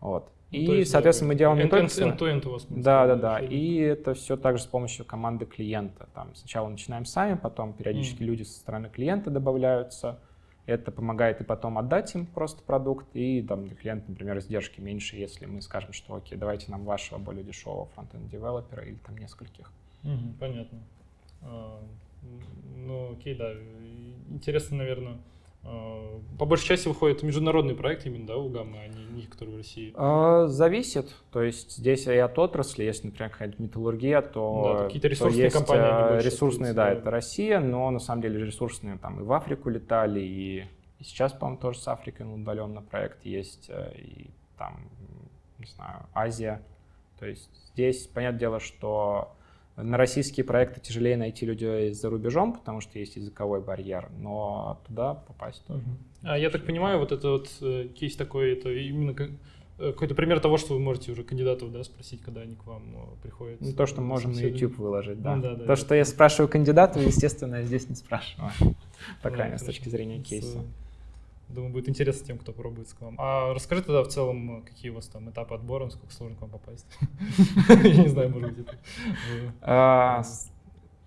Вот. Ну, и, есть, соответственно, мы делаем не только... End-to-end у вас. Да, да, да. И это все также с помощью команды клиента. Там сначала начинаем сами, потом периодически mm. люди со стороны клиента добавляются. Это помогает и потом отдать им просто продукт, и там для клиента, например, издержки меньше, если мы скажем, что окей, давайте нам вашего более дешевого фронтенд девелопера или там нескольких. Угу, понятно. А, ну, окей, да. Интересно, наверное, по большей части выходит международный проект именно, да, у Гаммы, а не, не которые в России? А, зависит. То есть здесь и от отрасли, если, например, какая-то металлургия, то, да, какие-то ресурсные то есть компании. ресурсные, да, это Россия, но на самом деле ресурсные там и в Африку летали, и, и сейчас, по-моему, тоже с Африкой удаленно проект есть, э, и там, не знаю, Азия. То есть здесь, понятное дело, что на российские проекты тяжелее найти людей за рубежом, потому что есть языковой барьер, но туда попасть тоже. А я так понимаю, вот это вот э, кейс такой, это именно э, какой-то пример того, что вы можете уже кандидатов да, спросить, когда они к вам ну, приходят. Ну, то, что можем на YouTube выложить, да. Ну, да, да то, да. что я спрашиваю кандидатов, естественно, я здесь не спрашиваю. По крайней мере, с точки зрения кейса. Думаю, будет интересно тем, кто пробует к вам. А расскажи тогда в целом, какие у вас там этапы отбора, насколько сложно к вам попасть? Я не знаю, может быть, это... А,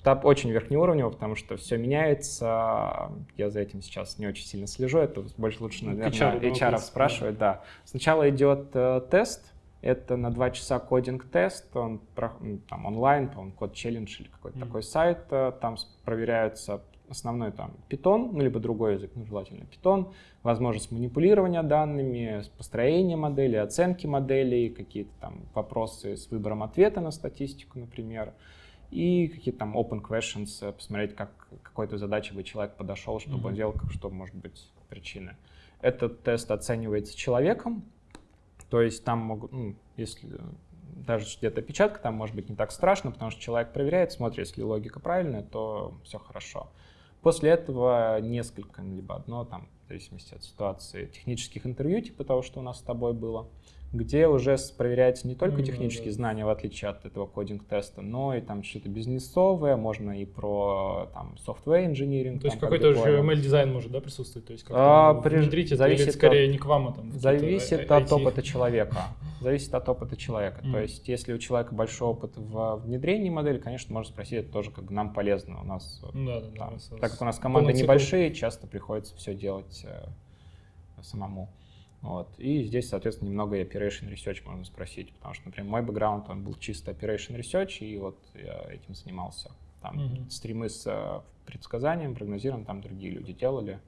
этап очень верхнеуровневый, потому что все меняется. Я за этим сейчас не очень сильно слежу. Это больше лучше, Ну, наверное, HR спрашивать. Да. Сначала идет э, тест. Это на два часа кодинг-тест. Он ну, там онлайн, по-моему, код челлендж или какой-то такой сайт. Э, там проверяются основной там Python, ну, либо другой язык, ну, желательно Python, возможность манипулирования данными, построения модели, оценки моделей, какие-то там вопросы с выбором ответа на статистику, например, и какие-то там open questions, э, посмотреть, как какой-то задаче бы человек подошел, чтобы mm-hmm. он делал, что может быть причины. Этот тест оценивается человеком, то есть там могут, ну, если даже где-то печатка, там может быть не так страшно, потому что человек проверяет, смотрит, если логика правильная, то все хорошо. После этого несколько, либо одно, там, в зависимости от ситуации, технических интервью, типа того, что у нас с тобой было где уже проверяется не только технические знания, в отличие от этого кодинг-теста, но и там что-то бизнесовое, можно и про там software engineering. То есть какой-то уже ML-дизайн может да, присутствовать? То есть как-то а, внедрить это зависит или скорее от, не к вам, а там Зависит от опыта человека. Зависит от опыта человека. Mm. То есть если у человека большой опыт в внедрении модели, конечно, можно спросить, это тоже как нам полезно. У нас, да, да, там, да, так как у нас команды небольшие, часто приходится все делать э, самому. Вот. И здесь, соответственно, немного operation research можно спросить, потому что, например, мой бэкграунд, он был чисто operation research, и вот я этим занимался. Там mm-hmm. стримы с uh, предсказанием, прогнозированием, там другие люди делали.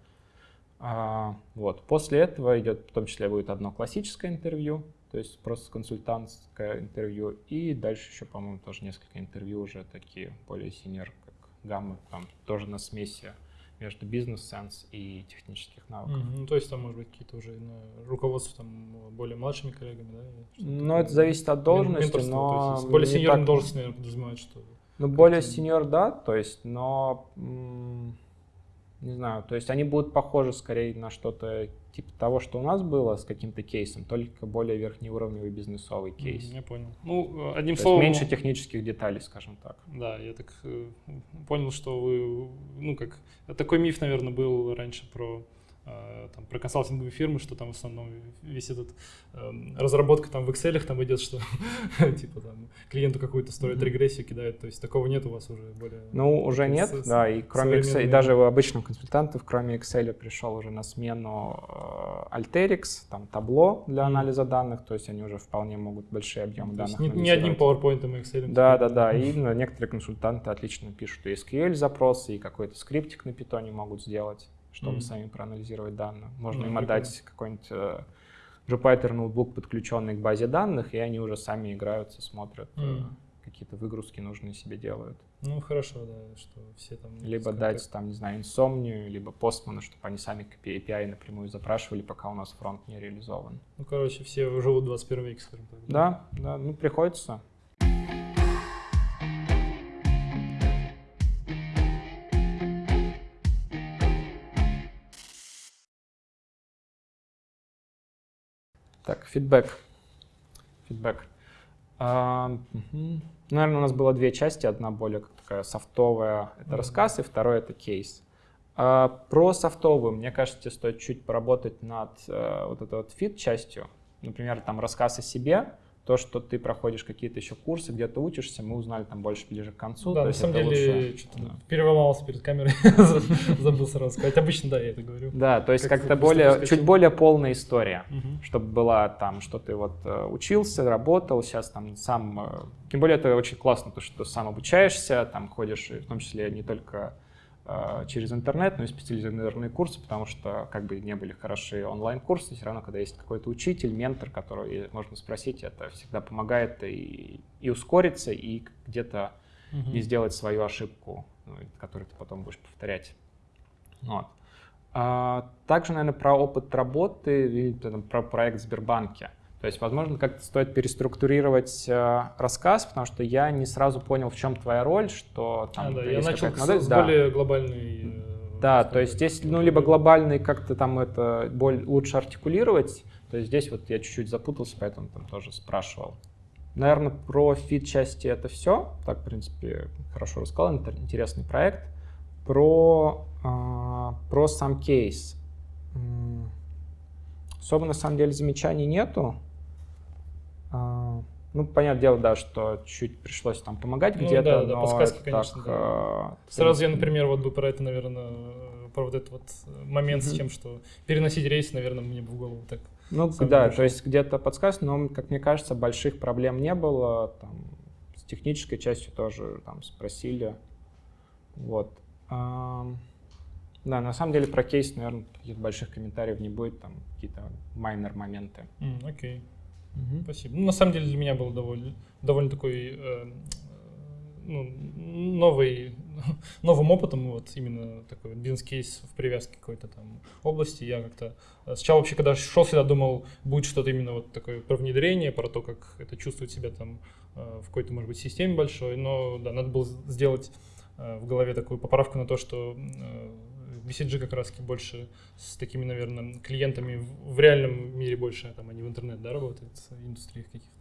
А, вот. После этого идет, в том числе, будет одно классическое интервью, то есть просто консультантское интервью, и дальше еще, по-моему, тоже несколько интервью уже такие более синер, как гамма, там тоже на смеси между бизнес-сенс и технических навыков. Mm-hmm. Ну, то есть там, может быть, какие-то уже ну, руководство там более младшими коллегами, да? Ну, это зависит от должности, но... есть, более сеньорная так... должность, наверное, подразумевает, что... Ну, более сеньор, да, то есть, но не знаю, то есть они будут похожи скорее на что-то типа того, что у нас было с каким-то кейсом, только более верхнеуровневый бизнесовый кейс. Я понял. Ну, одним то словом... меньше технических деталей, скажем так. Да, я так э, понял, что вы, ну как, такой миф, наверное, был раньше про Э, там, про консалтинговые фирмы, что там в основном весь этот э, разработка там в Excel там идет, что типа там клиенту какую-то строят регрессию, кидают, то есть такого нет у вас уже более... Ну, уже нет, да, и кроме Excel, и даже у обычных консультантов, кроме Excel пришел уже на смену э, Alteryx, там табло для анализа данных, то есть они уже вполне могут большие объемы данных не, не одним PowerPoint и Excel. Да, да, да, и некоторые консультанты отлично пишут и SQL запросы, и какой-то скриптик на питоне могут сделать чтобы mm-hmm. сами проанализировать данные. Можно mm-hmm. им отдать какой-нибудь э, Jupyter ноутбук, подключенный к базе данных, и они уже сами играются, смотрят, э, какие-то выгрузки нужные себе делают. Ну, хорошо, да, что все там... Либо дать, там, не знаю, инсомнию, либо постману, чтобы они сами API напрямую запрашивали, пока у нас фронт не реализован. Ну, короче, все живут в 21 веке, скажем так. Да, да, ну, приходится. Так, feedback. Feedback. А, угу. Наверное, у нас было две части. Одна более такая софтовая, это рассказ, и второй это кейс. А, про софтовую, мне кажется, стоит чуть поработать над а, вот этой вот fit частью. Например, там рассказ о себе, То, что ты проходишь какие-то еще курсы, где-то учишься, мы узнали там больше ближе к концу. Да, на самом деле, лучше. что-то Да. переломался перед камерой, забыл сразу сказать. Обычно, да, я это говорю. Да, то есть Как как-то более, чуть более полная история. Чтобы была там, что ты вот э, учился, работал, сейчас там сам... э, Тем более это очень классно, то, что ты сам обучаешься, там ходишь, в том числе не только через интернет, но и специализированные курсы, потому что как бы не были хорошие онлайн-курсы, все равно, когда есть какой-то учитель, ментор, который можно спросить, это всегда помогает и, и ускориться, и где-то Мгм. не сделать свою ошибку, ну, которую ты потом будешь повторять. Вот. А, также, наверное, про опыт работы или там, про проект в Сбербанке. То есть, возможно, как-то стоит переструктурировать э, рассказ, потому что я не сразу понял, в чем твоя роль, что там А, да, я начал модель. с Да. более глобальной... э, Да, то есть здесь, ну, либо глобальный как-то там это боль, лучше артикулировать, то есть здесь вот я чуть-чуть запутался, поэтому там тоже спрашивал. Наверное, про фит-части это все. Так, в принципе, хорошо рассказал, интер- интересный проект. Про, а, про сам кейс. Особо, на самом деле, замечаний нету. А, Ну, понятное дело, да, что чуть пришлось там помогать Ну где-то, да, да, но подсказки, конечно, так, да. а, Сразу я, например, вот бы про это, наверное, про вот этот вот момент с Мгм. тем, что переносить рейс, наверное, мне бы в голову так. Ну да, пришел. то есть где-то подсказки, но, как мне кажется, больших проблем не было. Там, с технической частью тоже там спросили. Вот. Ам, Да, на самом деле про кейс, наверное, каких-то больших комментариев не будет, там какие-то майнер моменты. М, окей, спасибо. Ну, на самом деле для меня был довольно, довольно такой э, ну, новый, новым опытом, вот именно такой бизнес-кейс в привязке какой-то там области. Я как-то э, сначала вообще, когда шел сюда, думал, будет что-то именно вот такое про внедрение, про то, как это чувствует себя там э, в какой-то, может быть, системе большой, но да, надо было сделать э, в голове такую поправку на то, что э, BCG как раз больше с такими, наверное, клиентами в, в реальном мире больше, а там они в интернет, да, работают, в индустриях каких-то.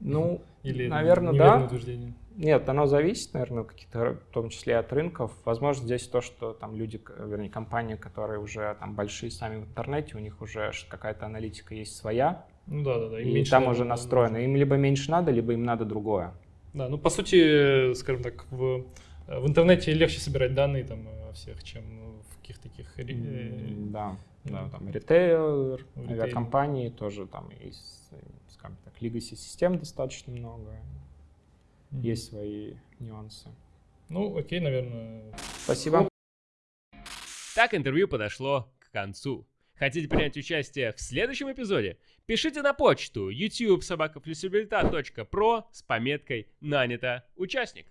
Ну, Или наверное, да. утверждение? Нет, оно зависит, наверное, каких-то, в том числе от рынков. Возможно, здесь то, что там люди, вернее, компании, которые уже там большие сами в интернете, у них уже какая-то аналитика есть своя, Ну да, да, да. им и там надо, уже настроено. Им либо меньше надо, либо им надо другое. Да, ну по сути, скажем так, в, в интернете легче собирать данные там о всех, чем в таких... э, Да, да, ну, там ритейл, в ритейле. авиакомпании тоже там есть, э, скажем так, legacy систем достаточно много, есть свои нюансы. Ну, окей, наверное. Спасибо. Так интервью подошло к концу. Хотите принять участие в следующем эпизоде? Пишите на почту youtube про с пометкой «Нанято участник».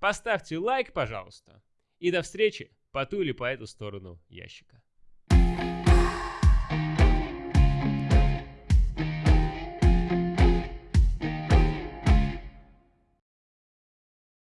Поставьте лайк, пожалуйста. И до встречи по ту или по эту сторону ящика.